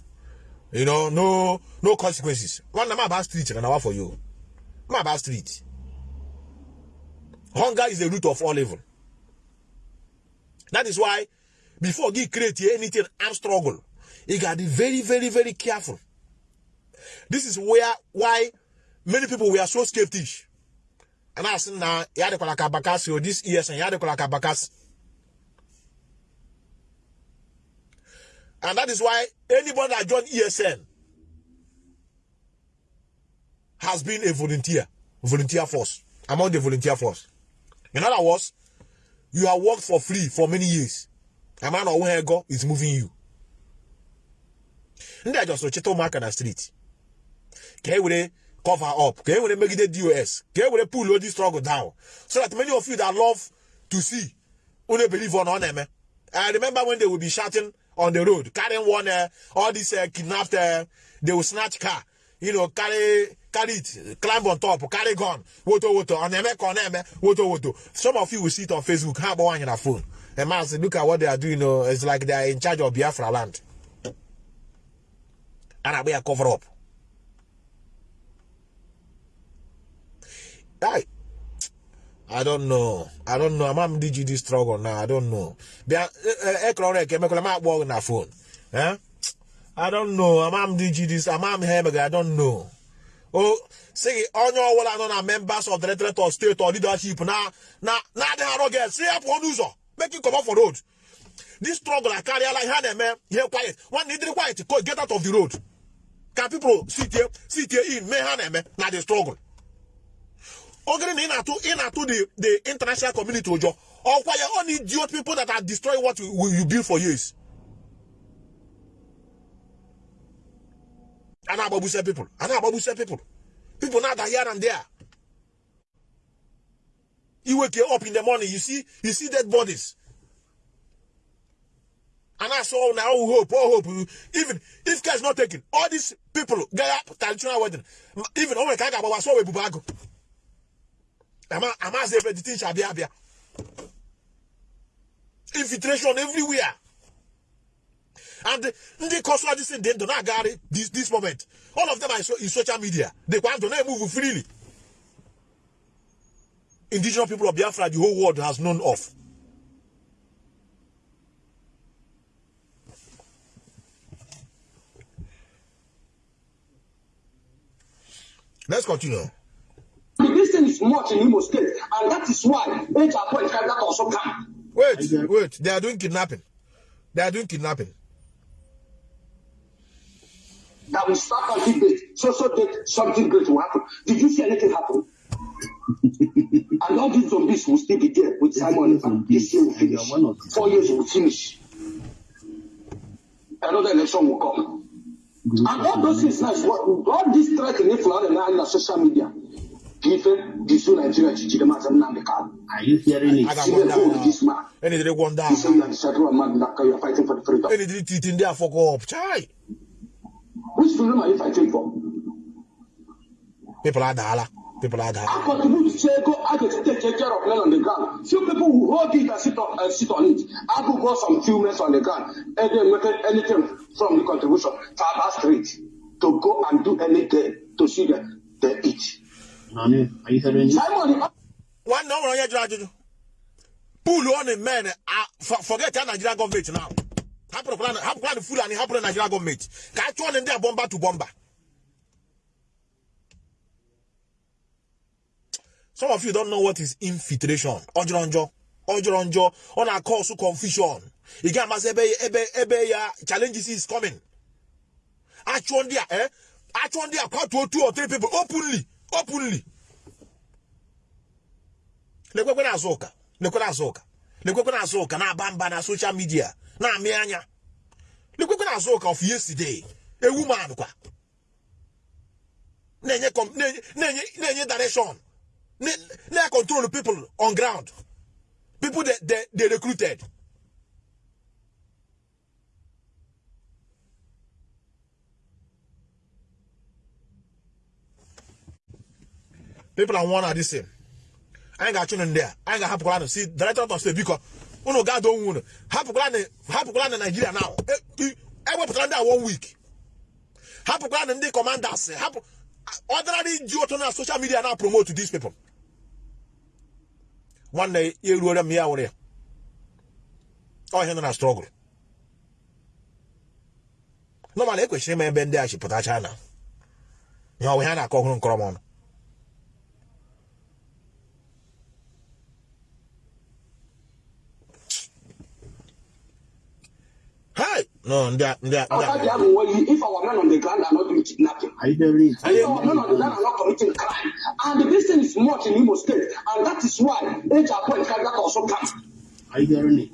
you know, no no consequences. One I'm about street and I want for you. I'm about street. Hunger is the root of all evil. That is why before you create anything and struggle, you gotta be very, very, very careful. This is where why many people were so skeptical. And I said now, you had a kabakasi or this years and you had a kabakasi. And that is why anybody that joined ESN has been a volunteer, volunteer force, among the volunteer force. In other words, you have worked for free for many years. A man or where go is moving you. And I just check mark on the street. Can we cover up? Can we make it DOS? Can we pull all this struggle down? So that many of you that love to see, only believe on them. I remember when they would be shouting on the road, carrying one, uh, all these uh, kidnapped, uh, they will snatch car, you know, carry, carry it, climb on top, carry gun, woto woto, on on them, woto woto. Some of you will see it on Facebook, how about one in a phone? And man, say, look at what they are doing, uh, it's like they are in charge of Biafra land. And I be a cover up. I, I don't know. I don't know. I'm you this struggle now. I don't know. E ko ma gbo na phone. Eh? I don't know. I'm you this. I'm here I don't know. Oh, say onye ọwụla nọ na members of the of state or leadership na na na adịghị arọ get say up on ụzọ make you come up for road. This struggle I carry like ha na-eme here quiet. One need quiet go get out of the road. Can people sit here sit here in mee ha na-eme na the struggle. Ogere na ị na-atụ ị the the international community ụjọ ọkwa ya only idiot people that are destroying what we, you build for years. A na-agbagbuse people. A na-agbagbuse people. People na-ada here and there you wake up in the morning you see you see dead bodies and I saw now all hope, all hope. Even if is not taken, all these people get up traditional wedding. Even oh my God, I saw a bubago. Ama ama say the thing shall be abia. Infiltration everywhere. And the, the cause of this thing, they do not it this this moment. All of them are in social media. They want to move freely. Indigenous people of Biafra, the whole world has known of. Let's continue. this thing is much in Imo State, and that is why age appoint that also come. Wait, wait. They are doing kidnapping. They are doing kidnapping. That we start something great, so so that something great will happen. Did you see anything happen? And all these zombies will still be there with Simon. Zombies, This year will and you finish. are one of the Four years will finish. Another election will come. group And all those things now all this threat in Ifla and on social media. Ife, this Nigeria, Chichide Mazam Nandekal. Are you hearing it? I got See one the phone down. this man. Any day one down. He say you are the shadow of man that you are fighting for the freedom. Any teeth in there fuck up. Chai. Which freedom are you fighting for? People are dala. People are dala. I contribute to go I get to take care of men on the ground. Few people who hold it and sit on, uh, sit on it. I go go some few on the ground and then make anything from the contribution Aba Street to go and do anything to see them they eat. Nani, are you hearing it? Simon, the One one ajụjụ. Pull on the men. ah, for- Forget the Nigerian government now. Hapụrụ plan hapụ plan Fulani hapụrụ Nigerian government. Ka a chụọ ndị a bomba to bomba. Some of you don't know what is infiltration. Ọjọrọ njọ. Ọjọrọ njọ. Ọ na-cause confusion. Ị ga-amasị ebe ebe ebe ya challenges is coming. Achụọ ndị a eh? Achụọ ndị a kwatuo two or three people openly. Openly. lekwekwe na-azụ ụka lekwe na-azụ ụka lekwekwe na-azụ na-aba mba na soshal midia na-amị anya lekwekwe na-azụ ụka of yesterday ewu man kwa na-enye na-enye na-enye na-enye direction na- na-control people on ground. People they, they, they recruited. People are one are the same. I anyị ga-achụ ndị a anyị ga-ahapụkwara nụ si director of state biko unu ga-ada onwe unu hapụkwara na naijiria na ewepụtara ndị a one week. Hapụkwara na ndị commanders. Hapụ ọ dara dị ji ụtọ na social media na promote these people nwanne ya eruore m ya wụrụ ya ihe nọ na struggle. Normal ekwesịrị ime ebe ndị a chịpụtacha na ihe ọ bụ a na-akọ ọhụrụ nkọrọ m ọnụ Hey! No, ndị a ndị a ndị After the a other way, if our men on the ground are not doing kidnapping, Are you hearing it? if our men on the ground are not committing crime, and this thing is much in Imo State, and that is why HR point that also come. Are you hearing it?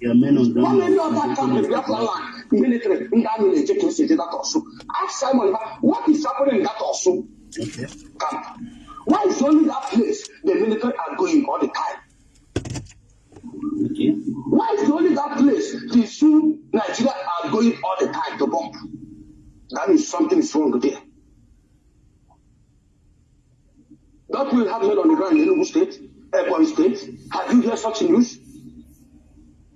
Your men on How ground. many other camps in Biafra land, military, in that military, can say that also? Ask Simon, what is happening in that also Okay. camp? Why is only that place the military are going all the time? Why is only that place the Sioux Nigeria are going all the time to bomb? That means something is wrong there. Don't we have men on the ground in Enugu State, Ebonyi State? Have you heard such news?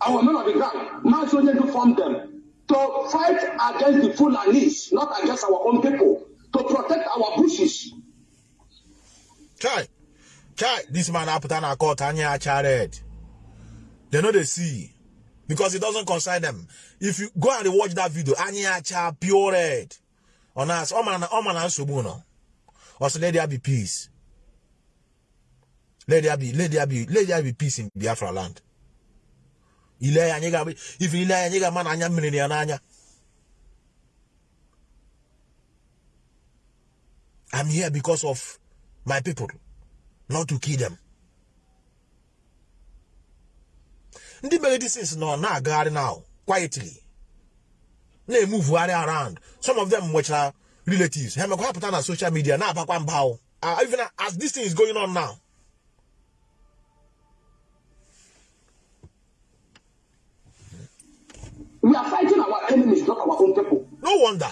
Our men on the ground, man so need to form them to fight against the Fulanis, not against our own people, to protect our bushes. Chai, chai, this man apụta na court anya acha red. They know they see because it doesn't concern them. If you go and watch that video, anya acha pure red. On us, oh man, oh man, nsogbu no. Also, let there be peace. Let there be, let there be, let there be peace in Biafra land. Ile ya nyega, if ile ya nyega man anya mmiri ya n'anya. I'm here because of my people, not to kill them. Ndị mere things nọ na-agagharị now quietly. Na-emuvugharị around. Some of them nwechara relatives. Ha mekwa pụta na social media na-abakwa mba o. Ah, even as this thing is going on now. We are fighting our enemies, not our own people. no wonder.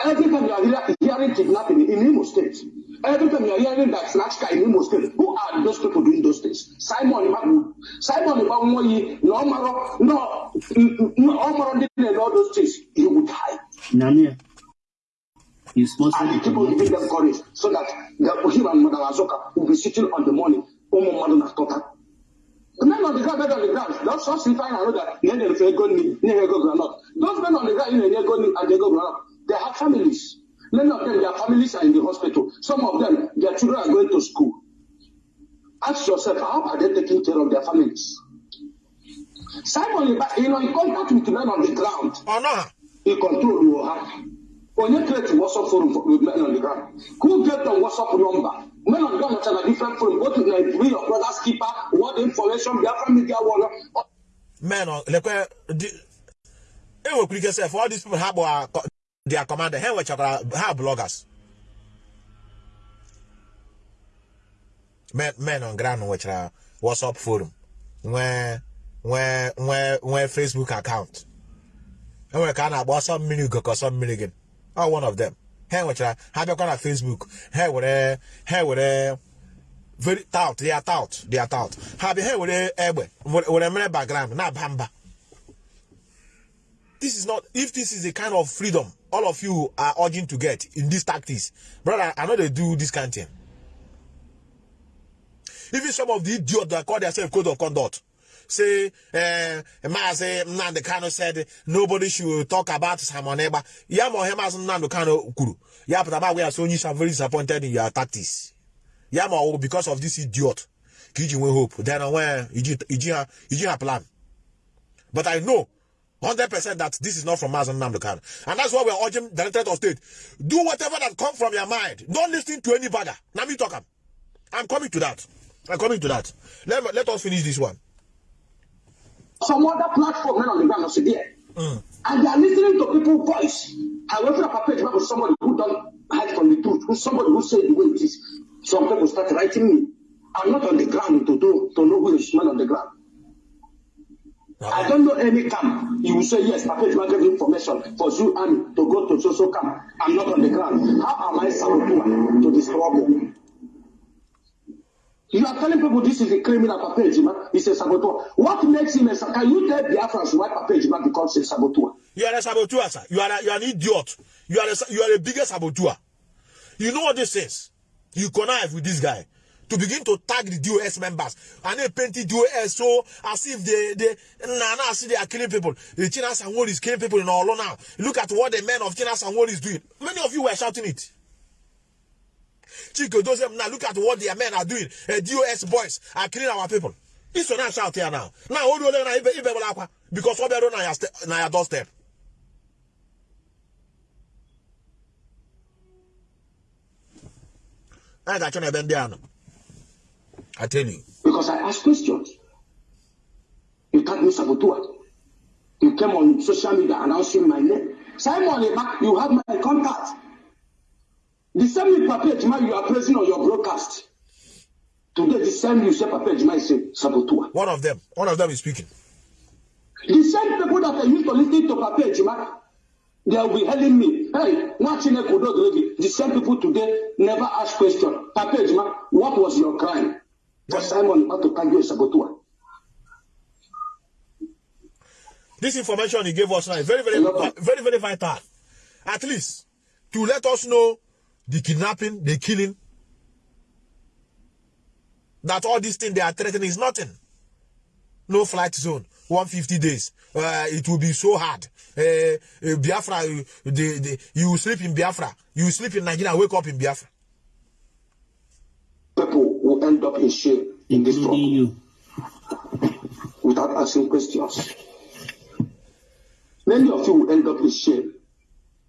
Every time you are hear- hearing kidnapping in Imo State, every time you are hearing that snatch car in Imo State, who are those people doing those things? Simon Ibabu. Simon Ibabu, no Omaro, no, no Omaro didn't know all those things. He would die. Nani, you sponsor And the the people giving them courage so that the, him and Mother Azoka will be sitting on the morning. Omo Madu na Tota. The men on the ground, men on the ground, don't stop sleeping and know don't feel good, they don't go granite. Those men on the ground, you know, they go and they go granite. They have families. Many of them, their families are in the hospital. Some of them, their children are going to school. Ask yourself, how are they taking care of their families? Simon, you know, in contact with men on the ground, Or not? he control your heart. When you create WhatsApp forum for, with men on the ground, who get the WhatsApp number? Men on the ground are a different forum. Go to the bring your brother's keeper, what information, Biafra media one. Men on lekwe di e wekwuru ike sef all these people ha bụ their commander ha nwechakwara ha bloggers. Men men on ground nwechara whatsapp forum. Nwee nwee nwee nwee facebook account. Enwere ka a na-agba ọsọ mmiri ugo ka ọsọ mmiri gị ọ one of them. Ha nwechara ha bịakwa na facebook? Ha were ha were very tout. They are tout. They are tout. Ha bịa ha were egbe were mere background? Na-aba mba this is not if this is the kind of freedom all of you are urging to get in these tactics brother i know they do this kind of thing even some of the idiots that call themselves code of conduct say uh Mazi Nnamdi Kanu said nobody should talk about Simon Ekpa. Ya mo he Mazi Nnamdi Kanu kwuru. Ya pụtaba we are so you are very disappointed in your tactics. Ya mo because of this idiot. Ka iji nwee hope. Then when iji iji iji plan. But I know 100% that this is not from Mazi Nnamdi Kanu. And that's why we're urging the Directorate of State. Do whatever that comes from your mind. Don't listen to any bagger. Now me talk. I'm coming to that. I'm coming to that. Let, let us finish this one. some other platform men on the ground also there. Mm. And they are listening to people's voice. I went to the page with somebody who don't hide from the truth, who somebody who said the way it is. Some people start writing me. I'm not on the ground to do to know who is man on the ground. I don't know any camp. You will say yes, Papa Juma gave information for Zoo Army to go to social camp. I'm not on the ground. How am I saboteur to the struggle? You are telling people this is a criminal Papa Ejima, he's a saboteur. What makes him a saboteur? Can you tell Biafrans why Papa Ejima becomes a saboteur? You are a saboteur, sir. You are, a, you are an idiot. You are, a, you are the biggest saboteur. You know what this is? You connive with this guy to begin to tag the DOS members and they paint the DOS so as if they they nah, nah, see they are killing people. The China Sangwon is killing people in Olo now. Look at what the men of China Sangwon is doing. Many of you were shouting it. Chico Joseph, now look at what their men are doing. Uh, DOS boys are killing our people. This one shout here now. Now, hold on, because ste- na your doorstep. I got you na ebe ndị a nọ. I tell you. Because I ask questions. You tag me saboteur. You came on social media announcing my name. Simon you have my contact. The same Papa Ejima you are praising on your broadcast. Today, the same you say Papa Ejima is a saboteur. One of them, one of them is speaking. The same people that I used to listen to Papa Ejima, they will be telling me, hey, watching Kodo The same people today never ask question. Papa Ejima, what was your crime? For Simon to tag you a saboteur. This information he gave us now is very, very, very, very vital. At least to let us know the kidnapping, the killing, that all these things they are threatening is nothing. No flight zone, 150 days. Uh, it will be so hard. Uh, uh, Biafra, uh, the, the, you sleep in Biafra. You sleep in Nigeria, wake up in Biafra. people up in shame in this struggle without asking questions. Many of you will end up in shame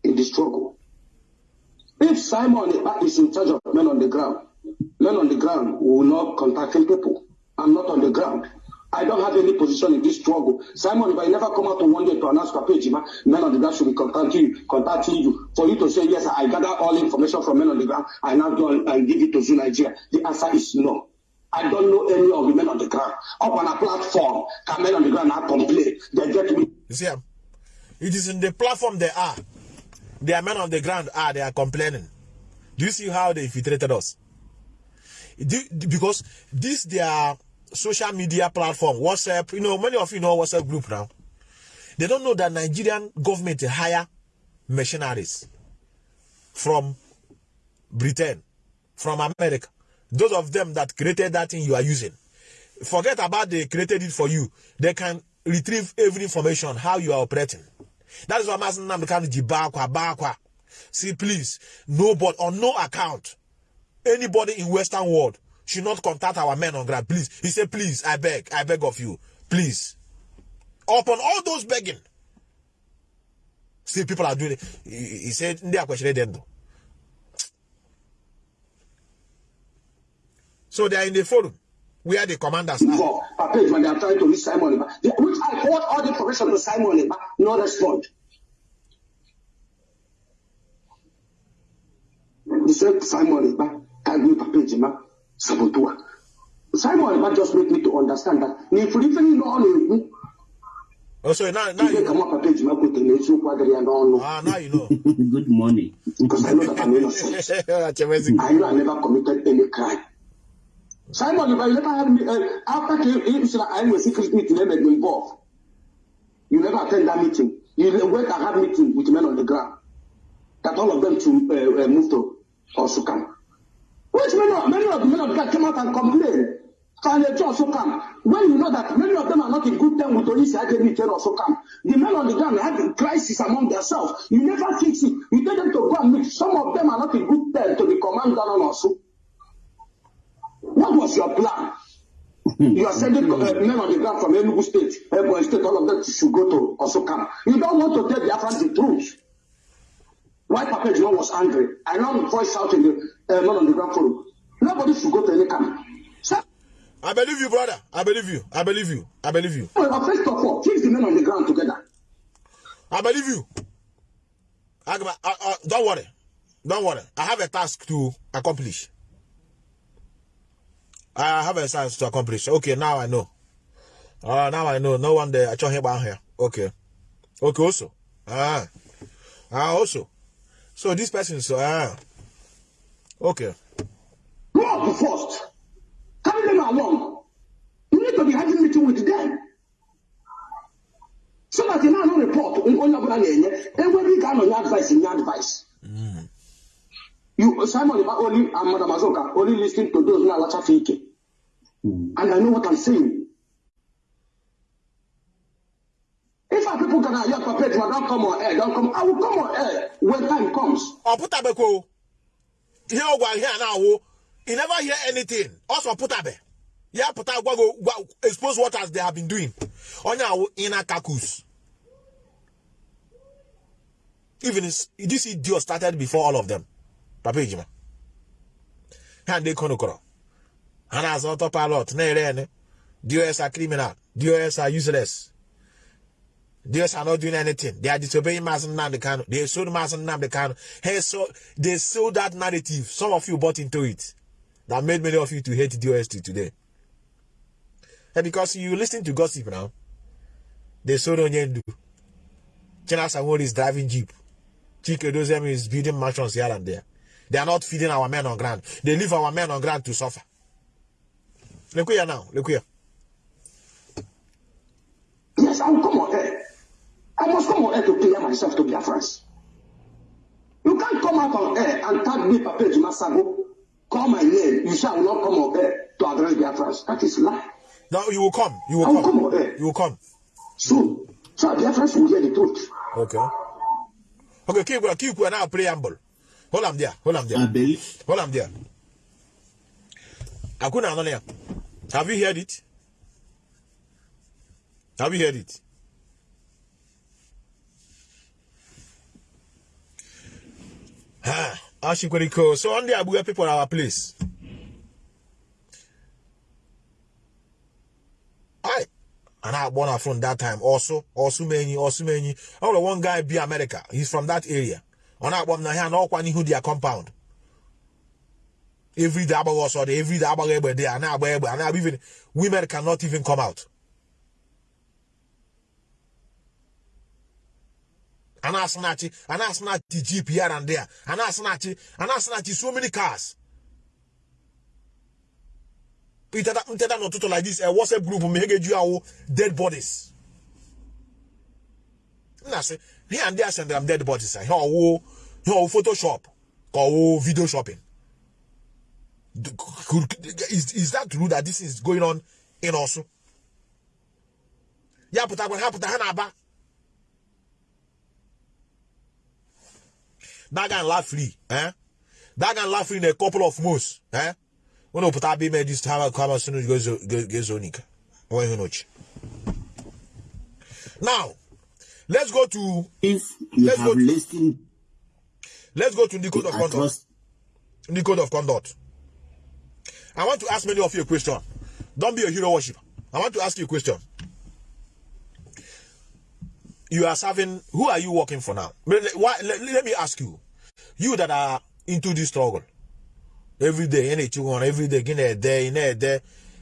in the struggle. If Simon is in charge of men on the ground, men on the ground will not contacting people. I'm not on the ground. I don't have any position in this struggle. Simon, if I never come out to one day to announce Papa Ejima, men on the ground should be contacting you, contacting you for you to say, yes, I gather all information from men on the ground. I now go and give it to Zoo Nigeria. The answer is no. I don't know any of the men on the ground. Up on a platform, can men on the ground now complain? They get me You see, um, it is in the platform they are. They are men on the ground are, they are complaining. Do you see how they infiltrated us? Because this their social media platform, WhatsApp, you know, many of you know WhatsApp group now. They don't know that Nigerian government hire mercenaries from Britain, from America. Those of them that created that thing you are using. Forget about they created it for you. They can retrieve every information how you are operating. That is why I'm asking them to Jibakwa, Bakwa. See, please, nobody on no account, anybody in Western world should not contact our men on ground. Please. He said, please, I beg, I beg of you. Please. upon all those begging still people are doing it he, said ndị a kwesịrị ịdị ndụ so they are in the forum where the commanders are for per page when they are trying to reach Simon Eba. The- Which I forward all the information to Simon no respond. The same Simon me per page ma sabotua. Simon Eba just make me to understand that even know on oh so now now you know ah now you know Good morning. because I know that I'm innocent. I know I never committed any crime. Simon, if I never had me, uh, after said I was secret meeting, me involved. You never attend that meeting. You went and had meeting with men on the ground. That all of them to uh, uh, move to Osukam. Which many of, many of the men of the ground came out and complained. And they also come. When you know that many of them are not in good terms with Onisi Ajemi and also come. The men on the ground had a crisis among themselves. You never fix it. You tell them to go and meet. Some of them are not in good terms to the commander on also. What was your plan? You are sending uh, men on the ground from Enugu State, Ebonyi State, all of them should go to Osokam. You don't want to tell the Afghans the truth. Why Papa Juma was angry? I now voice out in the uh, men on the ground forum. Nobody should go to any camp. So, I believe you brother I believe you I believe you I believe you well, first of all, fix the men on the ground together. I believe you. Agba, uh, uh, don't worry. Don't worry. I have a task to accomplish. I have a task to accomplish. Okay, now I know. Uh, now I know. No one there. I saw him down here. Okay. Okay, also. Ah. Ah, also. So this person, so, ah. Okay. Go up first. Carry them along. You need to be having meeting with them. So that you now know report on onye ọbụla na-enye enwere nye advice nye advice. You Simon Iba only and Madam Azoka only listening to those na-alachafe ike. Mm. And I know what I'm saying. Our people can hear Papa Ejima don't come on air, don't come, I will come on air when time comes. ọ put o ihe ọ gwa ihe a na-awụ you never hear anything. Ọsọ pụtabe ya pụta gwa go expose what as they have been doing. Onye awụ oh, inner caucus even is- this idiot started before all of them. Papa ejima. Ha ndị konokoro ha na-azọ ọtọ pilot na-ere ene dos are criminal. Dos are useless These are not doing anything. They are disobeying Mazi Nnamdi Kanu. They sold Mazi Nnamdi Kanu. Hey, so they sold that narrative. Some of you bought into it. That made many of you to hate DOST today. And because you listen to gossip now, they sold Onyendu. China Sawori is driving Jeep. Chika Edoziem is building mansions here and there. They are not feeding our men on ground. They leave our men on ground to suffer. Look here now. Look here. Yes, I will come on. I must come on air to clear myself to Biafrans. You can't come out on air and tag me Papa Ejima Sago. Call my name. You shall not come on air to address Biafrans. That is lie. Now you will come. You I will will come come. on air You will come. soon. So Biafrans will hear the truth. Okay. Okay, keep keep keep now preamble. Hold on there. Hold on there. I believe. Hold on there. Akuna Anonia. Have you heard it? Have you heard it? Ah, Ashikweriko. So on the Abuja people our place. I and I born from that time also. Also many also many. The one guy be America. He's from that area. On that one here na ọkwa n'ihu their compound. Every day every day agbaghị egbe dị a na-agba egbe even women cannot even come out a na-asịnachi a na-asịnachi jeep here and there. A na-asịnachi a na-asịnachi so many cars. Nteta nteta n'ụtụtụ like this a whatsapp group ma ihe ga-eju ahụ dead bodies. M na-asị here and there sendere m dead bodies ihe ọwụ ihe ọwụ photoshop ka video shopping. Is, is that true that this is going on in Osu? ya pụtakwa ha pụta ha na-aba that guy laugh free eh? that guy laugh free in a couple of months eh? unu pụta abịa ime dis ha kama sunu gezonika onwe ihe n'ochi Now, let's go to If you Let's have go to- listened let's go to the code of conduct. The code of conduct. I want to ask many of you a question. Don't be a hero worshiper. I want to ask you a question. You are serving. Who are you working for now? Why, let, let me ask you. You that are into this struggle every day, any on every day, in a day, in a day,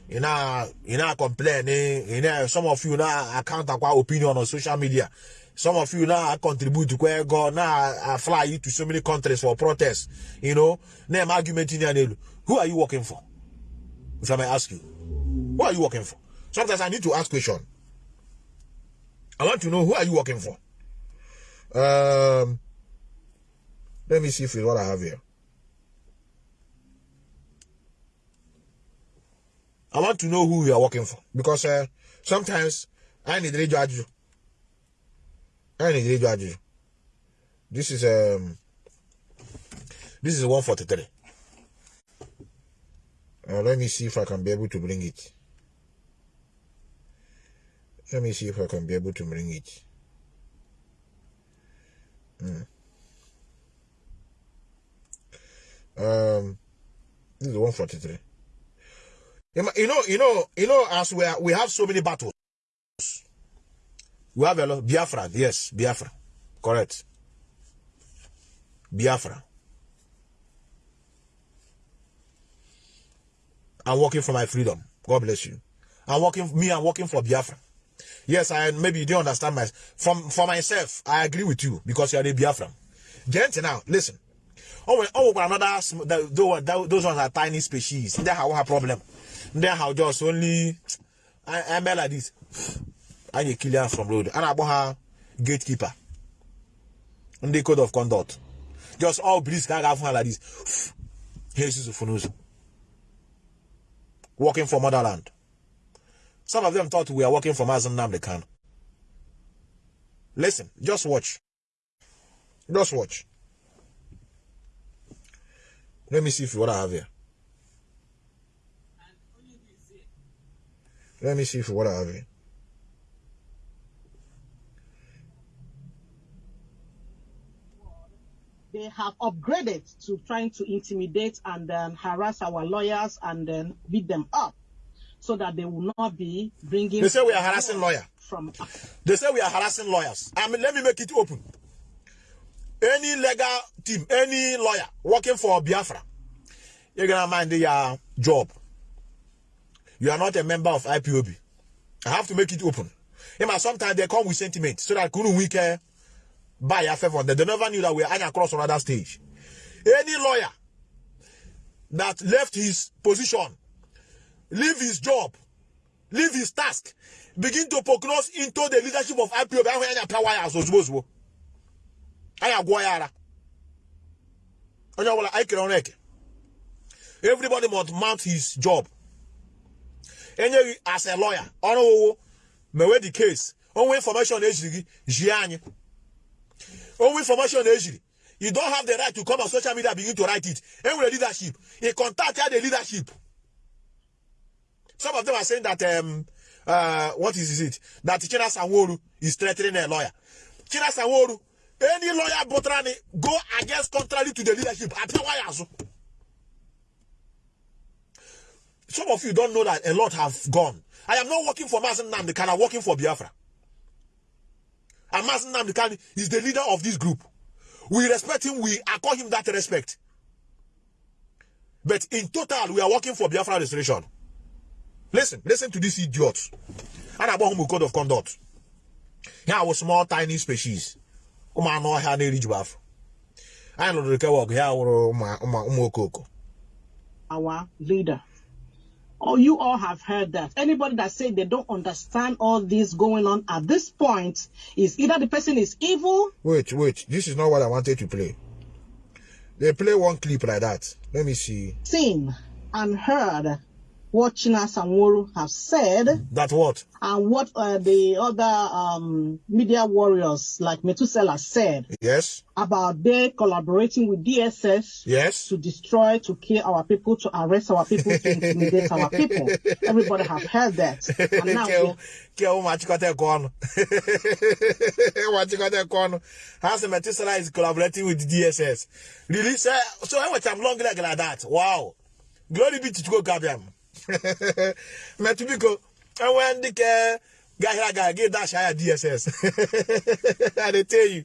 you know, you know, complaining. You know, some of you now account our opinion on social media. Some of you now contribute to where God now I fly you to so many countries for protest. You know, name argument in your Who are you working for? If I may ask you, who are you working for? Sometimes I need to ask question. I want to know who are you working for. Um, let me see if it's what I have here. I want to know who you are working for because uh, sometimes I need to judge you. I need to judge you. This is um, this is one forty three. Uh, let me see if I can be able to bring it. Let me see if I can be able to bring it. Mm. Um, this is one forty three. You know, you know, you know, as we are, we have so many battles. We have a lot. Biafra, yes, Biafra, correct. Biafra. I'm working for my freedom. God bless you. I'm working me. I'm working for Biafra. Yes, I maybe you don't understand my from for myself. I agree with you because you are a Biafra. Gent now, listen. Oh, oh, another the- those ones are tiny species. They have a problem. They have just only I I'm like this. I need killer from road. And I her gatekeeper. And the code of conduct. Just all police can have like this. Here's Jesus Funuzu. Working for motherland. Some of them thought we are working for Mazi Nnamdi Kanu. Listen, just watch. Just watch. Let me see if what I have here. Let me see if what I have here. they have upgraded to trying to intimidate and um, harass our lawyers and then beat them up so that they will not be bringing They say we are harassing lawyer. from They say we are harassing lawyers. I mean, let me make it open. Any legal team, any lawyer working for Biafra, you're gonna mind your job. You are not a member of IPOB. I have to make it open. Know, sometimes they come with sentiment so that couldn't we care buy a favor. They never knew that we are across another stage. Any lawyer that left his position, leave his job, leave his task, begin to prognose into the leadership of IPOB. ya anya power ya ozugbo ozugbo. Anyị agwọ ya ara. Onye ọbụla anyị kere ọrụ eke. Everybody must mount his job. Enyeghị as a lawyer, ọrụ owo mewe the case. Onwe information ejiri gị jie anyị. Onwe information ejiri. You don't have the right to come on social media begin to write it. Enwere leadership. You contact the leadership. Some of them are saying that um uh what is it? That China Sanworu is threatening a lawyer. China Sanworu, any lawyer Botrani go against contrary to the leadership. Some of you don't know that a lot have gone. I am not working for Mazen Namdekan, I'm working for Biafra. And Mazen Namdekan is the leader of this group. We respect him, we accord him that respect. But in total, we are working for Biafra restoration. Listen, listen to this idiot. And about whom code of conduct. Here was small tiny species. Ụmụ anụ ọhịa na-eriju afọ. Anyị lụrụ ike wọgụ ya wụrụ ụmụ okoko. our leader. Oh, you all have heard that. Anybody that say they don't understand all this going on at this point is either the person is evil Wait, wait. This is not what I wanted to play. They play one clip like that. Let me see. seen and heard what Chinas and Woro have said That what? and what uh, the other um, media warriors like Methuselah said Yes. about they collaborating with DSS Yes. to destroy, to kill our people, to arrest our people, to intimidate our people. Everybody have heard that. And now Ke- we- ke ụmụ achịkọta ekwe ọnụ ụmụ achịkọta ekwe ọnụ ha sị is collaborating with DSS really so, so I'm long leg like that wow glory be to God, Gabiam metụ biko enwe ndị ke gahịa aga gị dash ya DSS I dey tell you.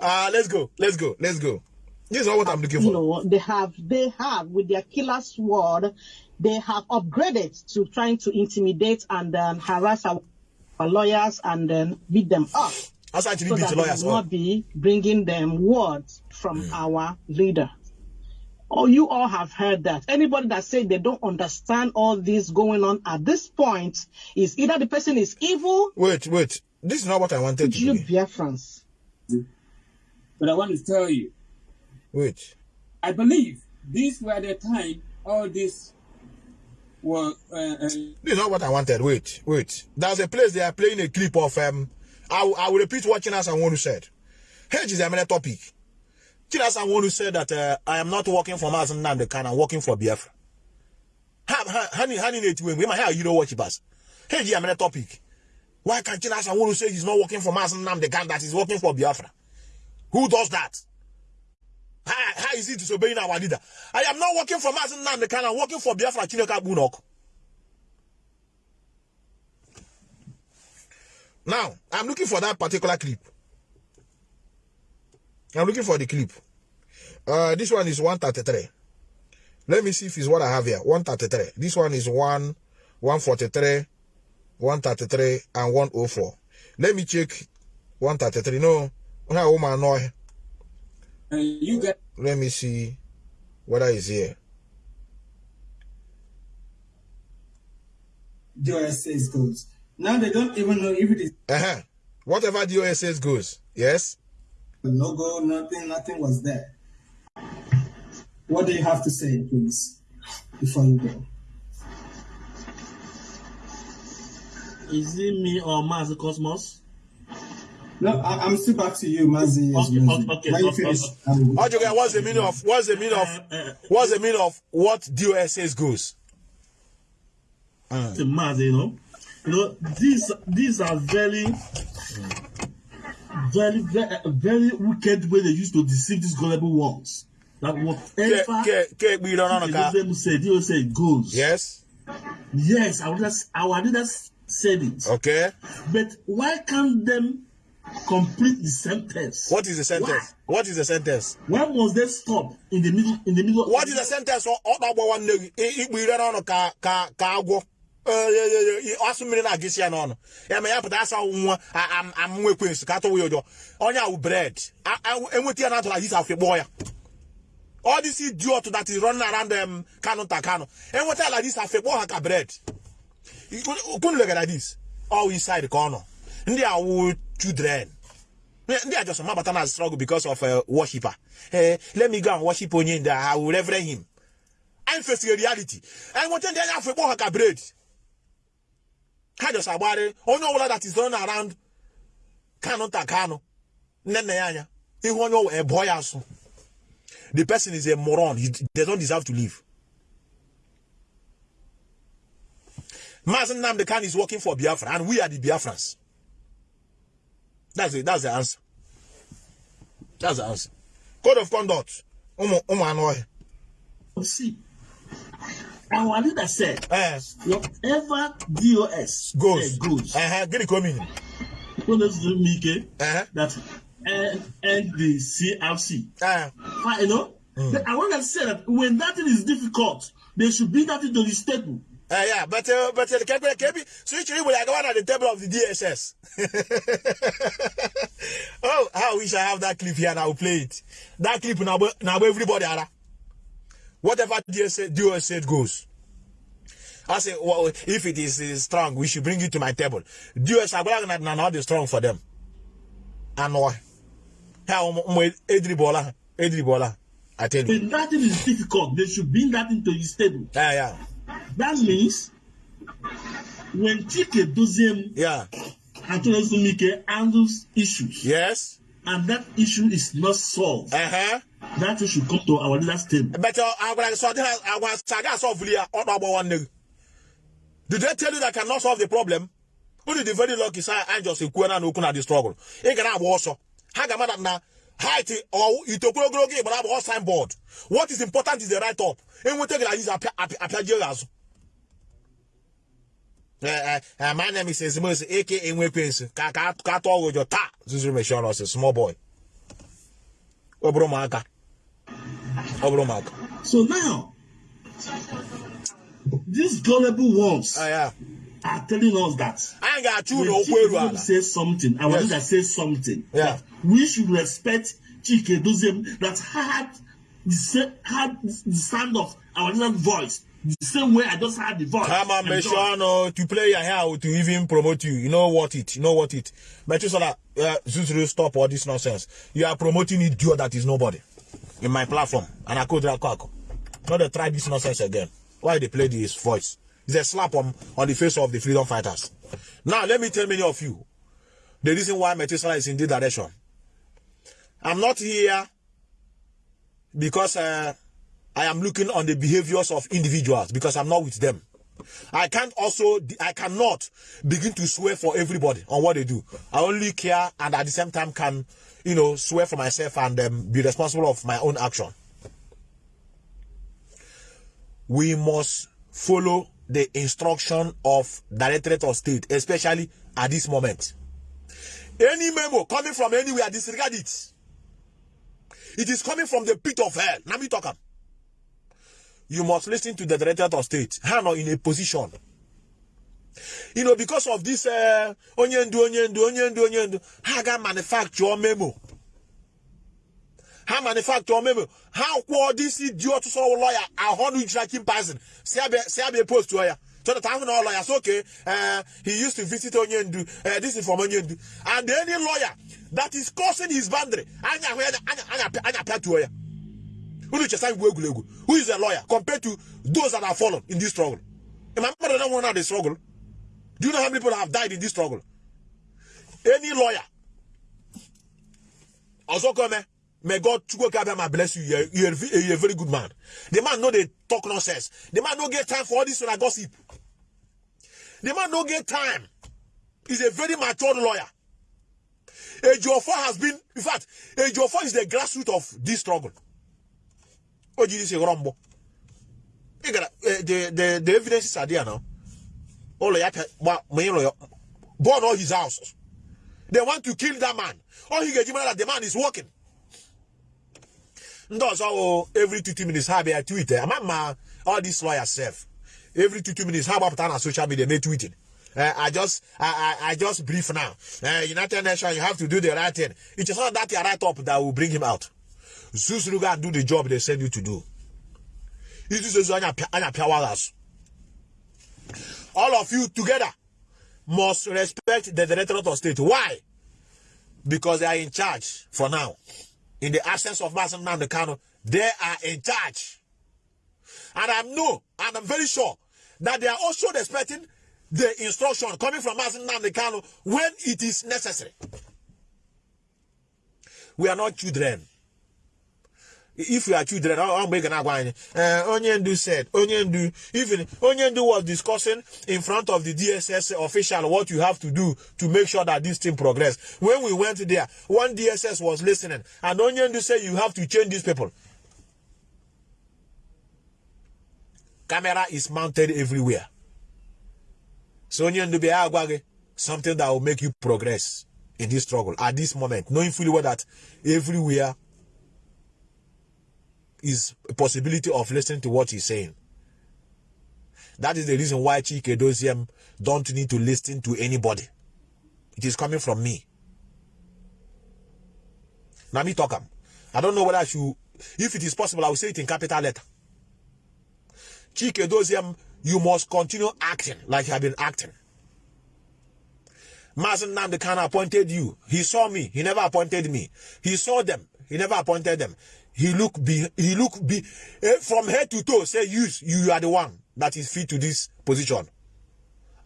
Uh, let's go let's go let's go. This is not what I'm looking you for know, they have they have with their killer sword, they have upgraded to trying to intimidate and um, harass our, our lawyers and then beat them up. so beat that the they lawyers will not be bringing them words from our leader. Oh, you all have heard that. Anybody that say they don't understand all this going on at this point is either the person is evil, wait wait this is not what I wanted to you do Biafrans. But I want to tell you, wait I believe these were the time all this were. Uh, uh, This is not what I wanted. Wait, wait. There's a place they are playing a clip of. Um, I, will- I will repeat what Chinas and Wonu said. Hedge is a minute topic. Chinas and Wonu said that uh, I am not working for Mazi Nnamdi Kanu, I'm working for Biafra. Ha- ha- Honey, honey, need to win. We might have you know what he pass. Hedge is a minute topic. Why can't and Wonu say he's not working for Mazi Nnamdi Kanu, that he's working for Biafra? Who does that? How, how is he disobeying our leader? I am not working for Mazi Nnamdi Kanu, I'm working for Biafra Chineka Bunok. Now, I'm looking for that particular clip. I'm looking for the clip. Uh, this one is 133. Let me see if it's what I have here. 133. This one is 1, 143, 133, and 104. Let me check 133. No, no. uh, you got Let me see whether it's here. DOS says goes. Now they don't even know if it is Uh-huh. Whatever DOS says goes. Yes? A logo, nothing, nothing was there. What do you have to say, please, before you go? Is it me or Mars Cosmos? No, I, I'm still back to you, Mazi. yes, Okay, Mazi. okay, when you okay, finish, okay. Okay, what's the meaning of what's the meaning of uh, uh, uh, what's the meaning of what DOS says goes? To Mars, you know. You know, these these are very very very very wicked way they used to deceive these gullible ones. That Ke- whatever ke- ke- the ka- them said, will say it goes. Yes. Yes, our leaders, our leaders said it. Okay. But why can't them complete the sentence? What is the sentence? What is the sentence? Why must they stop in the middle in the middle? What is the sentence? Ọ ọ na-agba nwanne agwọ. Eh, mmiri na-agịsị ya n'ọnụ. Ya ma ya pụta asa nwa amụnwa ekwensu ka atụwa ya ụjọ. Onye awụ a- Enweta ya na atụrụ ajịsa afọ ya. All this idiot that is running around them Kano ta Kano. Enweta ala this afọ ha ka bread. Kunu at this. All inside ka ọ nọ. Ndị awụ children. ndị a just mabata na struggle because of a worshiper. Eh, let me go and worship onye ndị I will reverend him. I'm facing a reality. And what ndị anya afọ ekpọ ha ka bread. Ha just agbari onye ọbụla that is running around Kano ta Kano. Nne nne ya anya. Ihu onye ọbụla ebo ya asụ. The person is a moron. He, they don't deserve to live. Mazi Nnamdi Kanu is working for Biafra and we are the Biafrans. That's it. That's the answer. That's the answer. Code of conduct. Umu umu anoi. See, our leader said, Eh, whatever DOS goes. goes. Eh, uh, get it coming. The Mike, Eh, that and, and the eh. Fine, you know? Then I want to say that when that thing is difficult, they should bring that into the stable. Uh, yeah, but uh, but uh, can can be switch we like one at the table of the DSS. oh, how we shall have that clip here and I will play it. That clip now now everybody ara. Whatever DOS said goes. I say well, if it is, is strong, we should bring it to my table. DOS are going to not strong for them. And why? How Edri Bola, Edri Bola. I tell you. When that thing is difficult, they should bring that into the stable. Yeah, yeah. That means when Chika Edoziem Yeah. Antonio Sumike handles issues Yes. and that issue is not solved, Uh-huh. That issue come to our leaders table. But uh, I was saga solve here on about one. Did they tell you that I cannot solve the problem? Only the very lucky side and just a corner no kuna the struggle. E gana abo also. Ha ga mada na height or ge but abo signboard. What is important is the right up. And we take it apia jeras. Uh, uh, my name is Ezimos, aka Enwekwensu. Ka ka ka to go your ta. Zuzu me small boy. Obro maka. Obro maka. So now, these gullible ones Ah yeah. are telling us that when no Chike kweru Doziem ala. says something, our Yes. leader says something, Yeah. we should respect Chike Doziem that had the had the sound of our leader's voice, the same way I just had the voice. Come on, and make joy. sure no to play your hair to even promote you. You know what it. You know what it. That uh, Zuzuru stop all this nonsense. You are promoting idiot that is nobody in my platform, and I could drag Not to try this nonsense again. Why they play this voice? It's a slap on, on the face of the freedom fighters. Now let me tell many of you the reason why Metusala is in this direction. I'm not here because uh, I am looking on the behaviors of individuals because I'm not with them. I can't also, I cannot begin to swear for everybody on what they do. I only care and at the same time can, you know, swear for myself and um, be responsible of my own action. We must follow the instruction of Directorate of State, especially at this moment. Any memo coming from anywhere, disregard it. It is coming from the pit of hell. Now me talk. You must listen to the director of state. How not in a position. You know, because of this uh onyendu, onyendu, onyendu, onyendu, how can manufacture memo? How manufacture memo? How kwa this idiot so lawyer a hundred tracking person? Say I be say I be post her. So the time no lawyers okay. Uh, he used to visit Onyendu. Uh, this is from Onyendu. And any lawyer that is crossing his boundary, anya anya anya anya anya to her. Who is a lawyer compared to those that have fallen in this struggle? Am I better than one of the struggle? Do you know how many people have died in this struggle? Any lawyer. Also come May God bless you. You're, you're, a- you're a very good man. The man know they talk nonsense. The man no get time for all this when gossip. The man no get time. He's a very mature lawyer. Ejiofor has been, in fact, Ejiofor is the grassroots of this struggle. What you say, Rombo? You gotta, uh, the, evidences are there now. All of that, burn all his houses. They want to kill that man. All he get that the man is working. Ndos oh every two, two minutes have a Twitter. I'm ma all these lawyers self. Every two, minutes how about on social media they tweeting. Uh, I just I, I I just brief now. Uh, United Nations, you have to do the right thing. It is not that you right up that will bring him out. Zeus go and do the job they send you to do. All of you together must respect the director of state. Why? Because they are in charge for now. In the absence of Mazi Nnamdi Kanu, they are in charge. And I know, and I'm very sure, that they are also respecting the instruction coming from Mazi Nnamdi Kanu when it is necessary. We are not children. If we are children, I'm making a wine. Uh, Onyendu said, Onyendu, even Onyendu was discussing in front of the DSS official what you have to do to make sure that this thing progress. When we went there, one DSS was listening, and Onyendu said you have to change these people. Camera is mounted everywhere. So Onyendu be agwage, something that will make you progress in this struggle at this moment, knowing fully well that everywhere is a possibility of listening to what he's saying. That is the reason why Chika Edoziem don't need to listen to anybody. It is coming from me. Now me talk am. I don't know whether I should, if it is possible, I will say it in capital letter. Chika Edoziem, you must continue acting like you have been acting. Mazi Nnamdi Kanu appointed you. He saw me. He never appointed me. He saw them. He never appointed them. He look be he look be eh, from head to toe. Say you you are the one. that is fit to this position.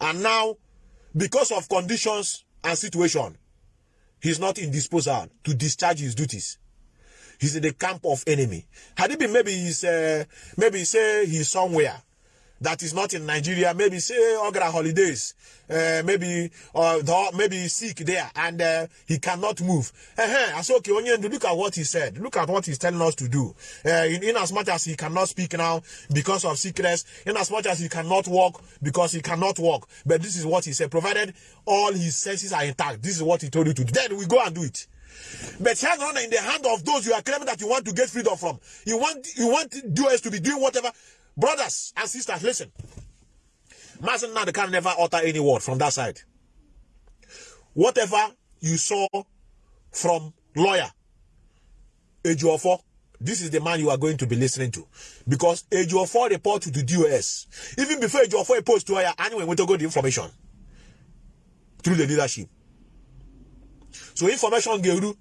And now, because of conditions and situation, he's not in disposal to discharge his duties. He's in the camp of enemy. Had it been maybe he's uh, maybe say he's somewhere that is not in Nigeria, maybe say Ogra holidays, uh, maybe or the, maybe sick there and uh, he cannot move. Uh-huh. I said, okay, Onyendu, look at what he said. Look at what he's telling us to do. Uh, in, in as much as he cannot speak now because of sickness, in as much as he cannot walk because he cannot walk. But this is what he said. Provided all his senses are intact, this is what he told you to do. Then we go and do it. But has honor in the hand of those you are claiming that you want to get freedom from. You want you want doers to be doing whatever. Brothers and sisters, listen. Mazen now can never utter any word from that side. Whatever you saw from lawyer Ejiofor, this is the man you are going to be listening to. Because Ejiofor report to the DOS. Even before Ejiofor reports to lawyer, anyway, we to go the information through the leadership. So information gave to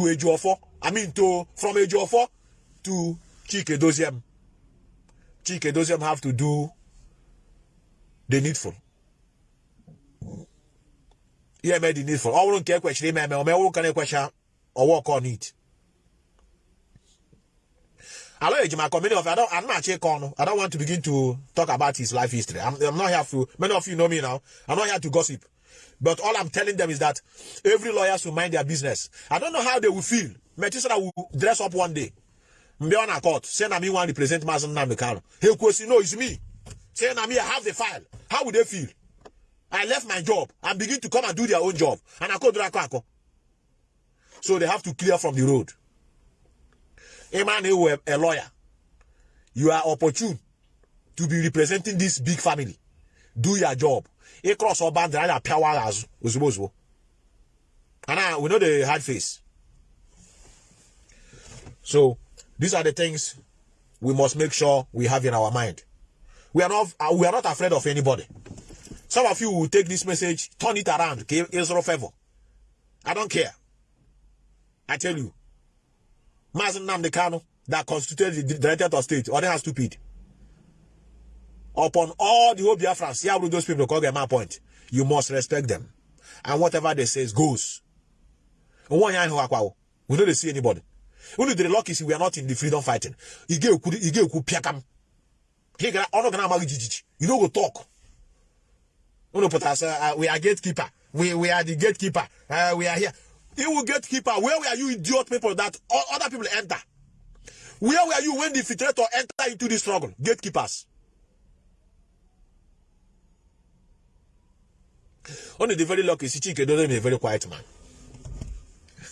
Ejiofor, I mean to from Ejiofor to Chika Edoziem. Chika Edoziem have to do the needful. Yeah, made the needful. I won't care question, man. I won't care question or work on it. Hello, Ejima community of I don't I'm not actually corner. I don't want to begin to talk about his life history. I'm, I'm not here to many of you know me now. I'm not here to gossip. But all I'm telling them is that every lawyer should mind their business. I don't know how they will feel. Metisra will dress up one day. Mbe on a court. Say na me want to represent Mazen Namdekano. He will say, no, it's me. Say na me, I have the file. How would they feel? I left my job and begin to come and do their own job. And I call Drako So they have to clear from the road. A man who a, a lawyer. You are opportune to be representing this big family. Do your job. A cross or band and power as ozugbo And now we know the hard face. So these are the things we must make sure we have in our mind. We are not uh, we are not afraid of anybody. Some of you will take this message, turn it around, okay? Israel favor. I don't care. I tell you. Mazi Nnamdi Kanu that constituted the director of state, or they are stupid. Upon all the whole Biafrans, yeah, those people call them my point. You must respect them. And whatever they say goes. We don't see anybody. Only the luck is we are not in the freedom fighting. You get you get piakam. He got honor gonna You don't go talk. No, put us, uh, we are gatekeeper. We we are the gatekeeper. Uh, we are here. You will gatekeeper. Where were you idiot people that other people enter? Where were you when the filtrator enter into the struggle? Gatekeepers. Only the very lucky Sichike doesn't a very quiet man.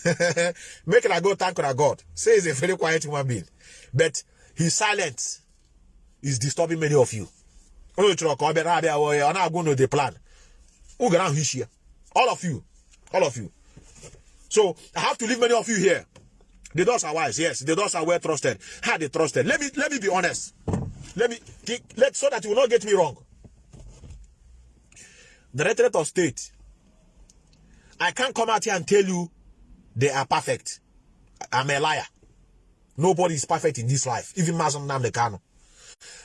Make it a go thank God. Say he's a very quiet human being. But his silence is disturbing many of you. All of you. All of you. So I have to leave many of you here. The doors are wise, yes. The doors are well trusted. How they trusted. Let me let me be honest. Let me let so that you will not get me wrong. The Directorate of State. I can't come out here and tell you they are perfect. I'm a liar. Nobody is perfect in this life, even Mazi Nnamdi Kanu.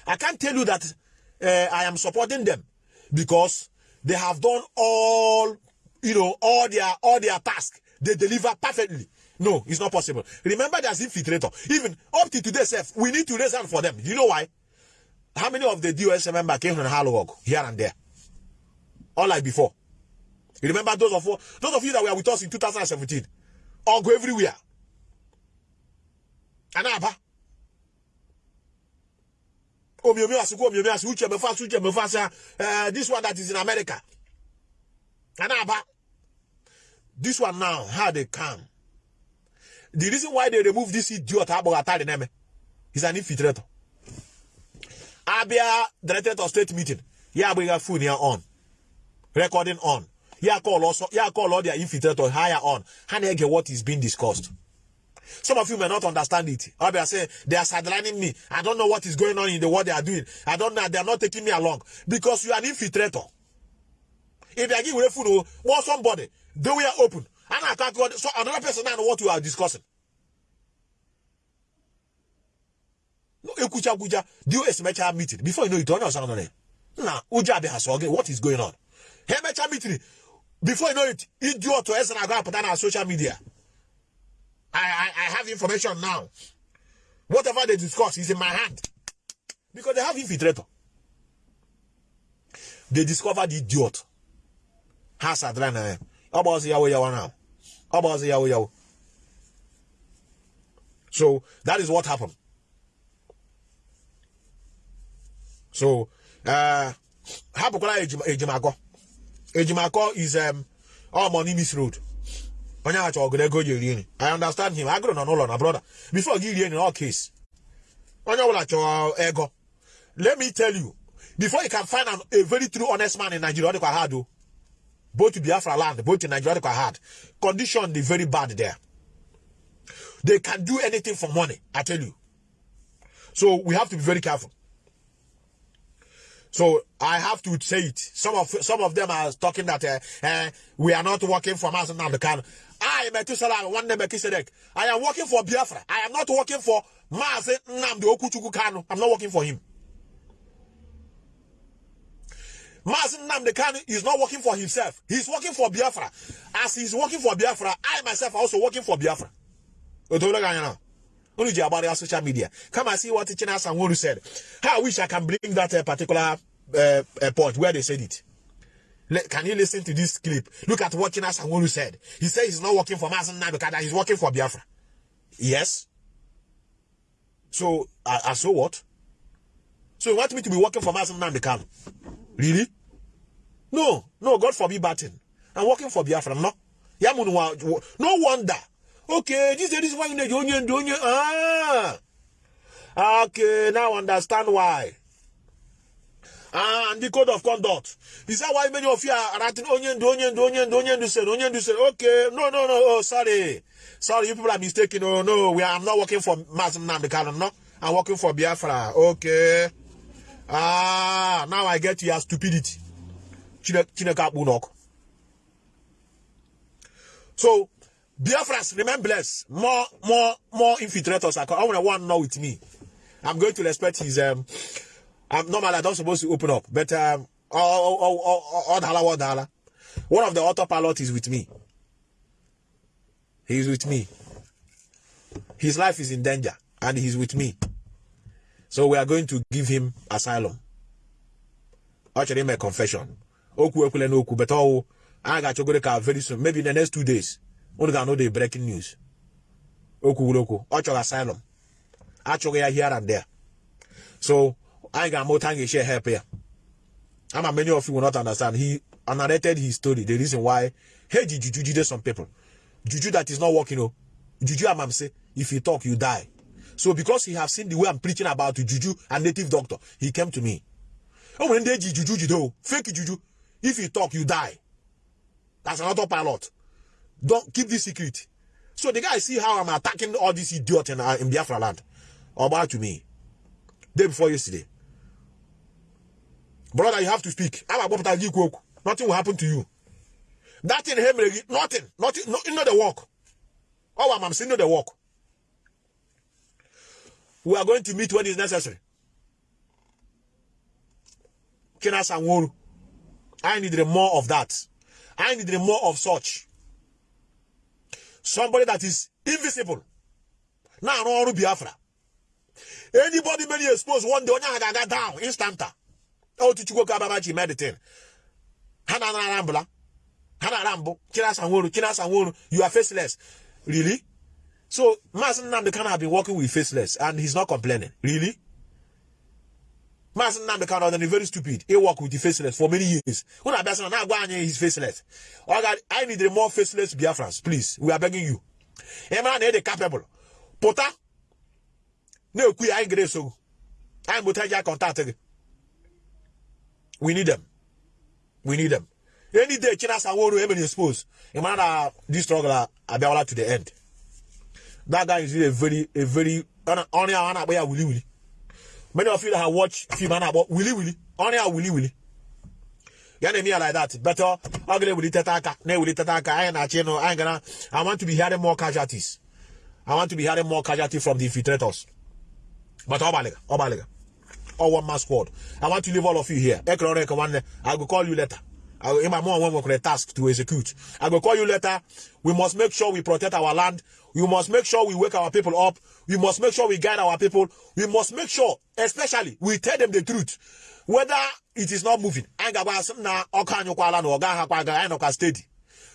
I can't tell you that uh, I am supporting them because they have done all, you know, all their all their tasks. They deliver perfectly. No, it's not possible. Remember, there's infiltrator. Even up to today, self, we need to raise hand for them. You know why? How many of the DOS members came from Hallowog here and there? All like before. You remember those of those of you that were with us in 2017? Go everywhere. Anaba. Omiomi asuku omiomi asu uche mefa uche mefa sa uh, this one that is in America. Anaba. This one now, how they come. The reason why they remove this idiot Abogatari name is an infiltrator. Abia director of state meeting. Yeah, bring a phone here on. Recording on. Yeah, call also. Yeah, call all their infiltrator higher on. How they get what is being discussed. Some of you may not understand it. Abia saying they are sidelining me. I don't know what is going on in the world they are doing. I don't know. They are not taking me along because you are an infiltrator. If they are giving food oh, or somebody, they will open. And I can't go. So another person know what you are discussing. ekwucha kwucha do emecha meeting before you know it sọ gị what is going on ha emecha meeting before you know it iji otu eze na-agụ apụta na social media. I, I, I have information now. Whatever they discuss is in my hand. Because they have infiltrator. They discovered the idiot. Ha sadra na ya ọ bụ ọzọ yawo yawo now? Ọzọ yawo yawo? So that is what happened. So uh hapụkwara ejima ejimakọ ejimakọ is um all money miss road. Onye acha ọgụ ego i understand him. Agụrụ nọ n'ụlọ na brother. Before gị rie nri all case. Onye ọbụla let me tell you before you can find an, a very true honest man in nigeria ọ dịkwa hard o. Both biafra land both in nigeria hard. Condition dey very bad there. They can do anything for money i tell you. So we have to be very careful so I have to say it. Some of some of them are talking that uh, uh, we are not working for Mazi Nnamdi Kanu. I Methuselah one name. I am working for Biafra. I am not working for Mazen Namde Okuchuku. I'm not working for him. Mazi Nnamdi Kanu is not working for himself. He's working for Biafra. As he's working for Biafra, I myself also working for Biafra. Only about our social media. Come and see what China said. I wish I can bring that uh, particular uh, uh, point where they said it. Le- Can you listen to this clip? Look at what China said. He said he's not working for Mazen Nabekada, he's working for Biafra. Yes. So, uh, so what? So you want me to be working for Mazen Nabekada? Really? No, no, God forbid bad thing. I'm working for Biafra, no. No wonder. Okay, this is this is why you need onion, onion. Ah. Okay, now I understand why. Ah, and the code of conduct. Is that why many of you are writing onion, onion, onion, onion, say, onion, say, okay, no, no, no, oh, sorry. Sorry, you people are mistaken. Oh, no, we are, not working for Mazin Namdekano, no. I'm working for Biafra. Okay. Ah, now I get your stupidity. Chine- Chineke. So, Biafras, remain blessed. More, more, more infiltrators are coming. I want one now with me. I'm going to respect his, um, I'm normally I'm not supposed to open up, but, um, oh, oh, oh, oh, oh, dollar, oh, dollar. One of the autopilot is with me. He's with me. His life is in danger, and he's with me. So we are going to give him asylum. Actually, make confession. Oku ekwele n'okwu, but oh, I got to very soon, maybe in the next two days. Unu ga know the breaking news. Okwu gwuru okwu, asylum. Achọghị ya here and there. So, I got more time to share help here. I'm many of you will not understand. He narrated his story, the reason why hey juju juju some people. Juju that is not working. Oh, juju say if you talk, you die. So because he have seen the way I'm preaching about juju and native doctor, he came to me. Oh, when they juju juju, fake juju. If you talk, you die. That's an autopilot. Don't keep this secret. So the guy see how I'm attacking all these idiots in, uh, in Biafra land. About to me. Day before yesterday. Brother, you have to speak. I'm about to give you Nothing will happen to you. That thing, him, nothing. Nothing. No, not the work. Oh, I'm saying not the work. We are going to meet when it's necessary. Kina Sanworu. I need more of that. I need more of such. Somebody that is invisible. Now, no Biafra. Anybody many exposed one day, onye ga down instanta. Oh, to Chukwu Kababachi meditate. Hana na Sanworu. Kina Sanworu. You are faceless. Really? So, Mazi Nnamdi Kanu have been working with faceless and he's not complaining. Really? Mazi Nnamdi Kanu is very stupid. He worked with the faceless for many years. When I best now go he's faceless. Oh God, I need more faceless Biafrans, please. We are begging you. A man is capable. Pota. No, we are in so. I'm with her contact. We need them. We need them. Any day, Chinasa Nworu, even exposed. A man, this struggle, uh, Abiawala to the end. That guy is really a very, a very. Many of you that have watched film about Willy Willy, only a Willy Willy. You know me like that. Better, gonna Willy Tataka, ne Willy Tataka, I ain't you know, I ain't gonna, I want to be hearing more casualties. I want to be hearing more casualties from the infiltrators. But Obaliga, Obaliga. Or one man squad. I want to leave all of you here. I will call you later. I will, in my mom one a task to execute. I will call you later. We must make sure we protect our land. We must make sure we wake our people up. We must make sure we guide our people. We must make sure, especially, we tell them the truth. Whether it is not moving.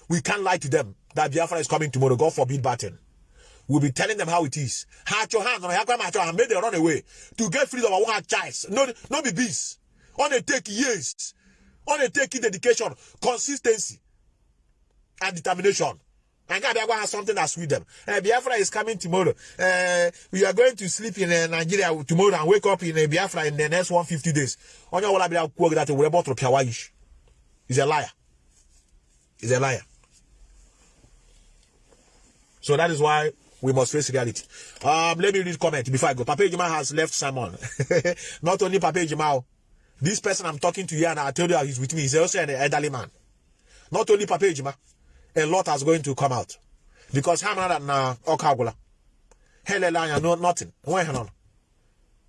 We can't lie to them that Biafra is coming tomorrow. God forbid Batten. We'll be telling them how it is. Hat your hands on made them run away to get freedom of our child. No, no be bees. On a take years. On a take dedication, consistency, and determination. And God has something that's with them. Uh, Biafra is coming tomorrow. Uh, we are going to sleep in uh, Nigeria tomorrow and wake up in uh, Biafra in the next 150 days. That to. He's a liar. He's a liar. So that is why we must face reality. Um, let me read comment before I go. Papa has left Simon. Not only Papa Ejima, this person I'm talking to here and I told you he's with me, he's also an elderly man. Not only Papa a lot is going to come out. Because ha mara na uh, ọka agwụla ha elele anya no nothing. No nọ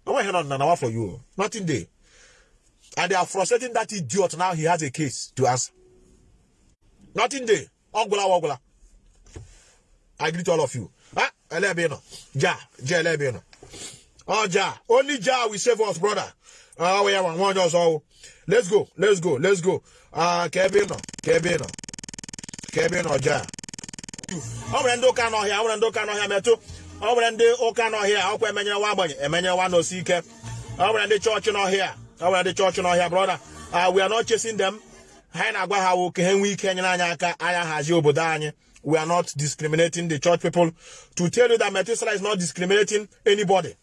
onweghị nọ na nawa for you? Nothing there. and they are frustrating that idiot now he has a case to answer. Nothing dey ọgwụla ọgwụla i greet all of you. Ah elebe nọ ja ja elebe nọ oh, ọ ja. Only ja will save us brother. Ah, we have one. nwa just all. let's go let's go let's go. Ah, ebe ị nọ Kebino, Kebino. Kebino, Ja. ọ nwere ndị ụka n'ọhịa n'ọhịa metụ ndị n'ọhịa nwa nwa ndị n'ọhịa ndị n'ọhịa we are not chasing them na-agwa ha nwee ike aka obodo anyị we are not discriminating the church people. To tell you that Methuselah is not discriminating anybody.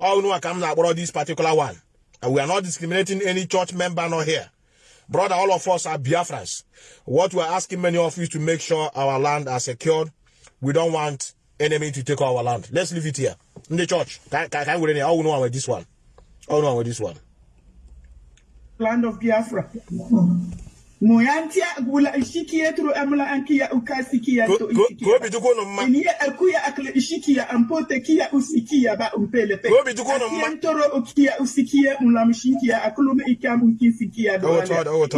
All know I come about this particular one. And we are not discriminating any church member nor here. Brother, all of us are Biafrans. What we're asking many of you is to make sure our land are secured. We don't want enemy to take our land. Let's leave it here. In the church. Can, can, can we all know with this one? All know with this one. Land of Biafra. Moyantia gula ishikia turu amla ankia ukasikia to isikia ko bi duko no ma ni akuya akle ishikia ampote kia usikia ba umpele pe. Ko bi duko no ma ntoro ukia usikia mlamshikia akulume ikamu kisikia do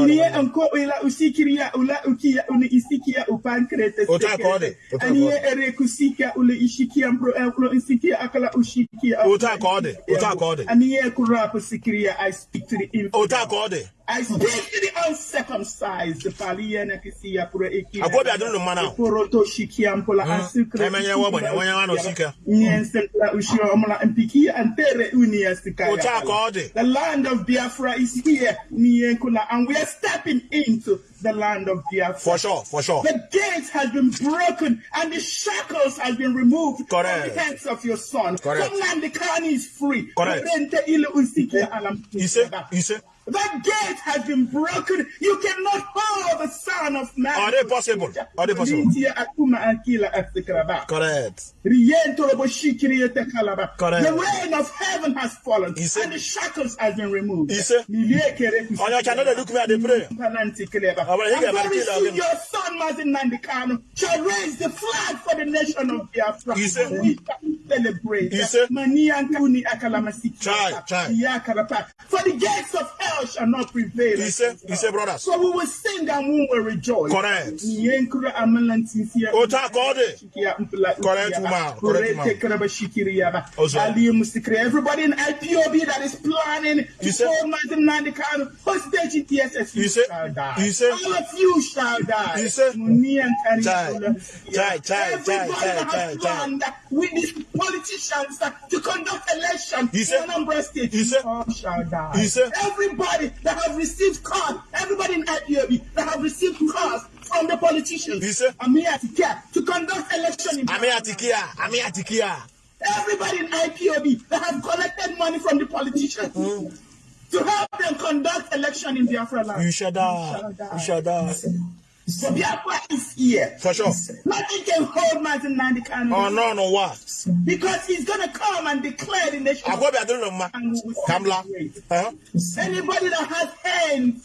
ni anko ila usikiria ula ukia uni isikia upankrete ota kode ani ere kusika ule ishikia mpro aklo isikia akala ushikia ota kode ota kode ani ekura kusikiria i speak to the ota kode I speak to the uncircumcised. Paliana kisia pura ekia. Adunu mana. Poroto shikia mpola mm-hmm. asukre. Emenye wabanya wanya wano sika. Mm-hmm. Nyensen la ushio omla mpikia antere unia sikaya. Ota kode. The land of Biafra is here. Nienkula and we are stepping into the land of Biafra. For sure, for sure. The gate has been broken and the shackles has been removed Correct. from the hands of your son. Correct. Somnandikani is free. Correct. You say, you say. That gate has been broken. You cannot hold the Son of Man. Are they possible? Are they possible? Correct. Correct. The rain of heaven has fallen see? and the shackles has been removed. See? On your channel, they look me at the prayer. And your son, Martin Nandikano, shall raise the flag for the nation of Biafra. See? We shall celebrate. You see? Maniankuni akalamasiki. Try, try. For the gates of hell shall not prevail. You say, you say, brothers. So we will sing and we will rejoice. Correct. Ota kode. Correct, woman. Correct, woman. Everybody in IPOB that is planning to You form Martin Nandikano, hostage TSS, You shall die. you say- All of you shall die. You say- Muni and Kari Chai, chai, chai, Everybody chai, chai, that chai, with these politicians to conduct election You say- in Anambra State, you all shall die. you say- Everybody that have received cards, everybody in IPOB that have received cards from the politicians, You say- I'm here to care to conduct election in Ami atikia, ami atikia. Everybody in IPOB that have collected money from the politicians to help them conduct election in Biafra land. You shall die. You shall die. So Biafra is here. For sure. Nothing can hold Martin Nandikano Oh, no, no, what? because he's going to come and declare in the nation. Akobi adunu ma. and we will Kamla. celebrate. Huh? Anybody that has hands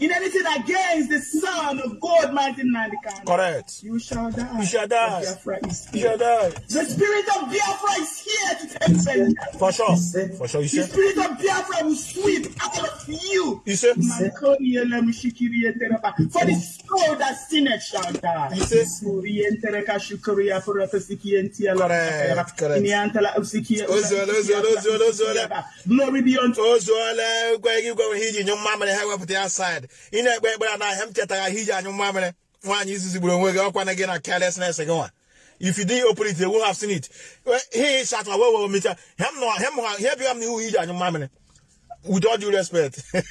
in anything against the son of God, Martin Nandikano, Correct. you shall die. You shall die. Biafra is You shall die. The spirit of Biafra is here to take vengeance. For sure. For sure. You The spirit of Biafra will sweep all of you. You say? Mankoriele mushikiriye tereba. For the soul that sinned shall die. You say? Orientereka shukuria purata sikientia la- Correct, correct. Glory be unto ozuola gwa gị gwa ihe iji nyụ mmamịrị ha wepụta ya bed ị na-ekpe ekpere n'ahịa m chetara ihe iji anyụ mamịrị nwaanyị izizi gburu onwe gị ọkwa na gị na carelessness gị nwa. If you didn't open it they won't have seen it. He is at my well meter him no him here be am the who with all due respect. With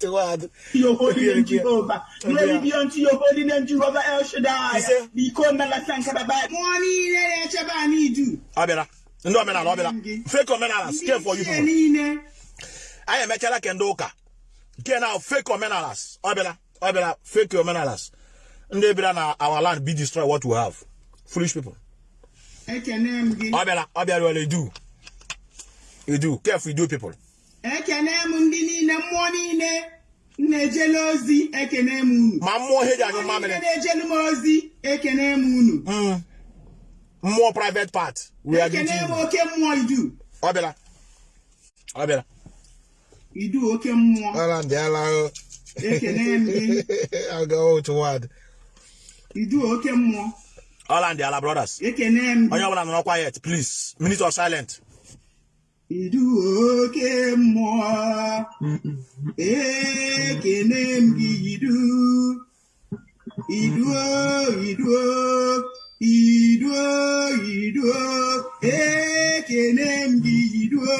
the your holy name Jehovah. Glory be unto your holy name Jehovah El Shaddai. Because na la sanka baba. Mwani ile ya chaba ni du abera ndo amena abera fake omenala scare for you people. i am echara kendo uka nke na fake omenalas ọ bịara ọ bịara fake omenalas ndị bịara na our land be destroy what we have foolish people Ekene m gị. ọ bịara ọ bịara were edu edu careful edu people Ekene m ndị niile, mmụọ niile na-ejele ozi, ekene m unu. ma mmụọ ihe ji anyụ mmamịrị na-ejele m ozi, ekene m unu. Mm. mmụọ private part we are Ekene m oke mmụọ idu. ọ bịara ọ bịara Idu oke mmụọ. ọla ndị ala Ekene m gị. aga otu word Idu oke mmụọ. ọla ndị ala brothers Ekene m onye ọbụla nọrọ quiet please minute of silent Idu oke mmụọ. Ekene m gị idu. Iduo, iduo, iduo, iduo. Ekene m gị iduo,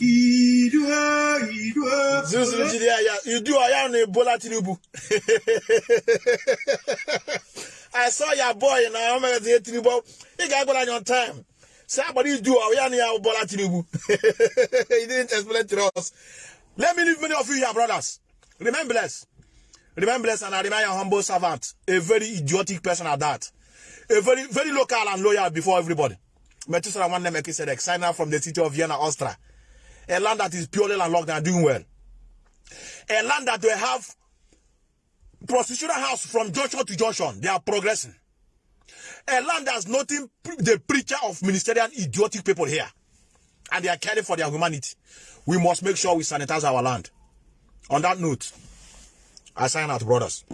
iduo, iduo. zuzuru jide ya ya idu ọya na ebola tinubu i saw your boy na ihe tinubu ị ga-agwara anyị on time. Si agbara idu ọya na ya bola tinubu he didn't explain to us. Let me leave many of you here brothers. Remain blessed. Remain blessed and I remain your humble servant a very idiotic person at that a very very local and loyal before everybody Methuselah Nwanne Melchizedek signer from the city of Vienna Austria a land that is purely landlocked and doing well a land that will have prostitutional house from junction to junction. They are progressing. A land that's nothing the preacher of ministerial idiotic people here. And they are caring for their humanity. We must make sure we sanitize our land. On that note, I sign out, brothers.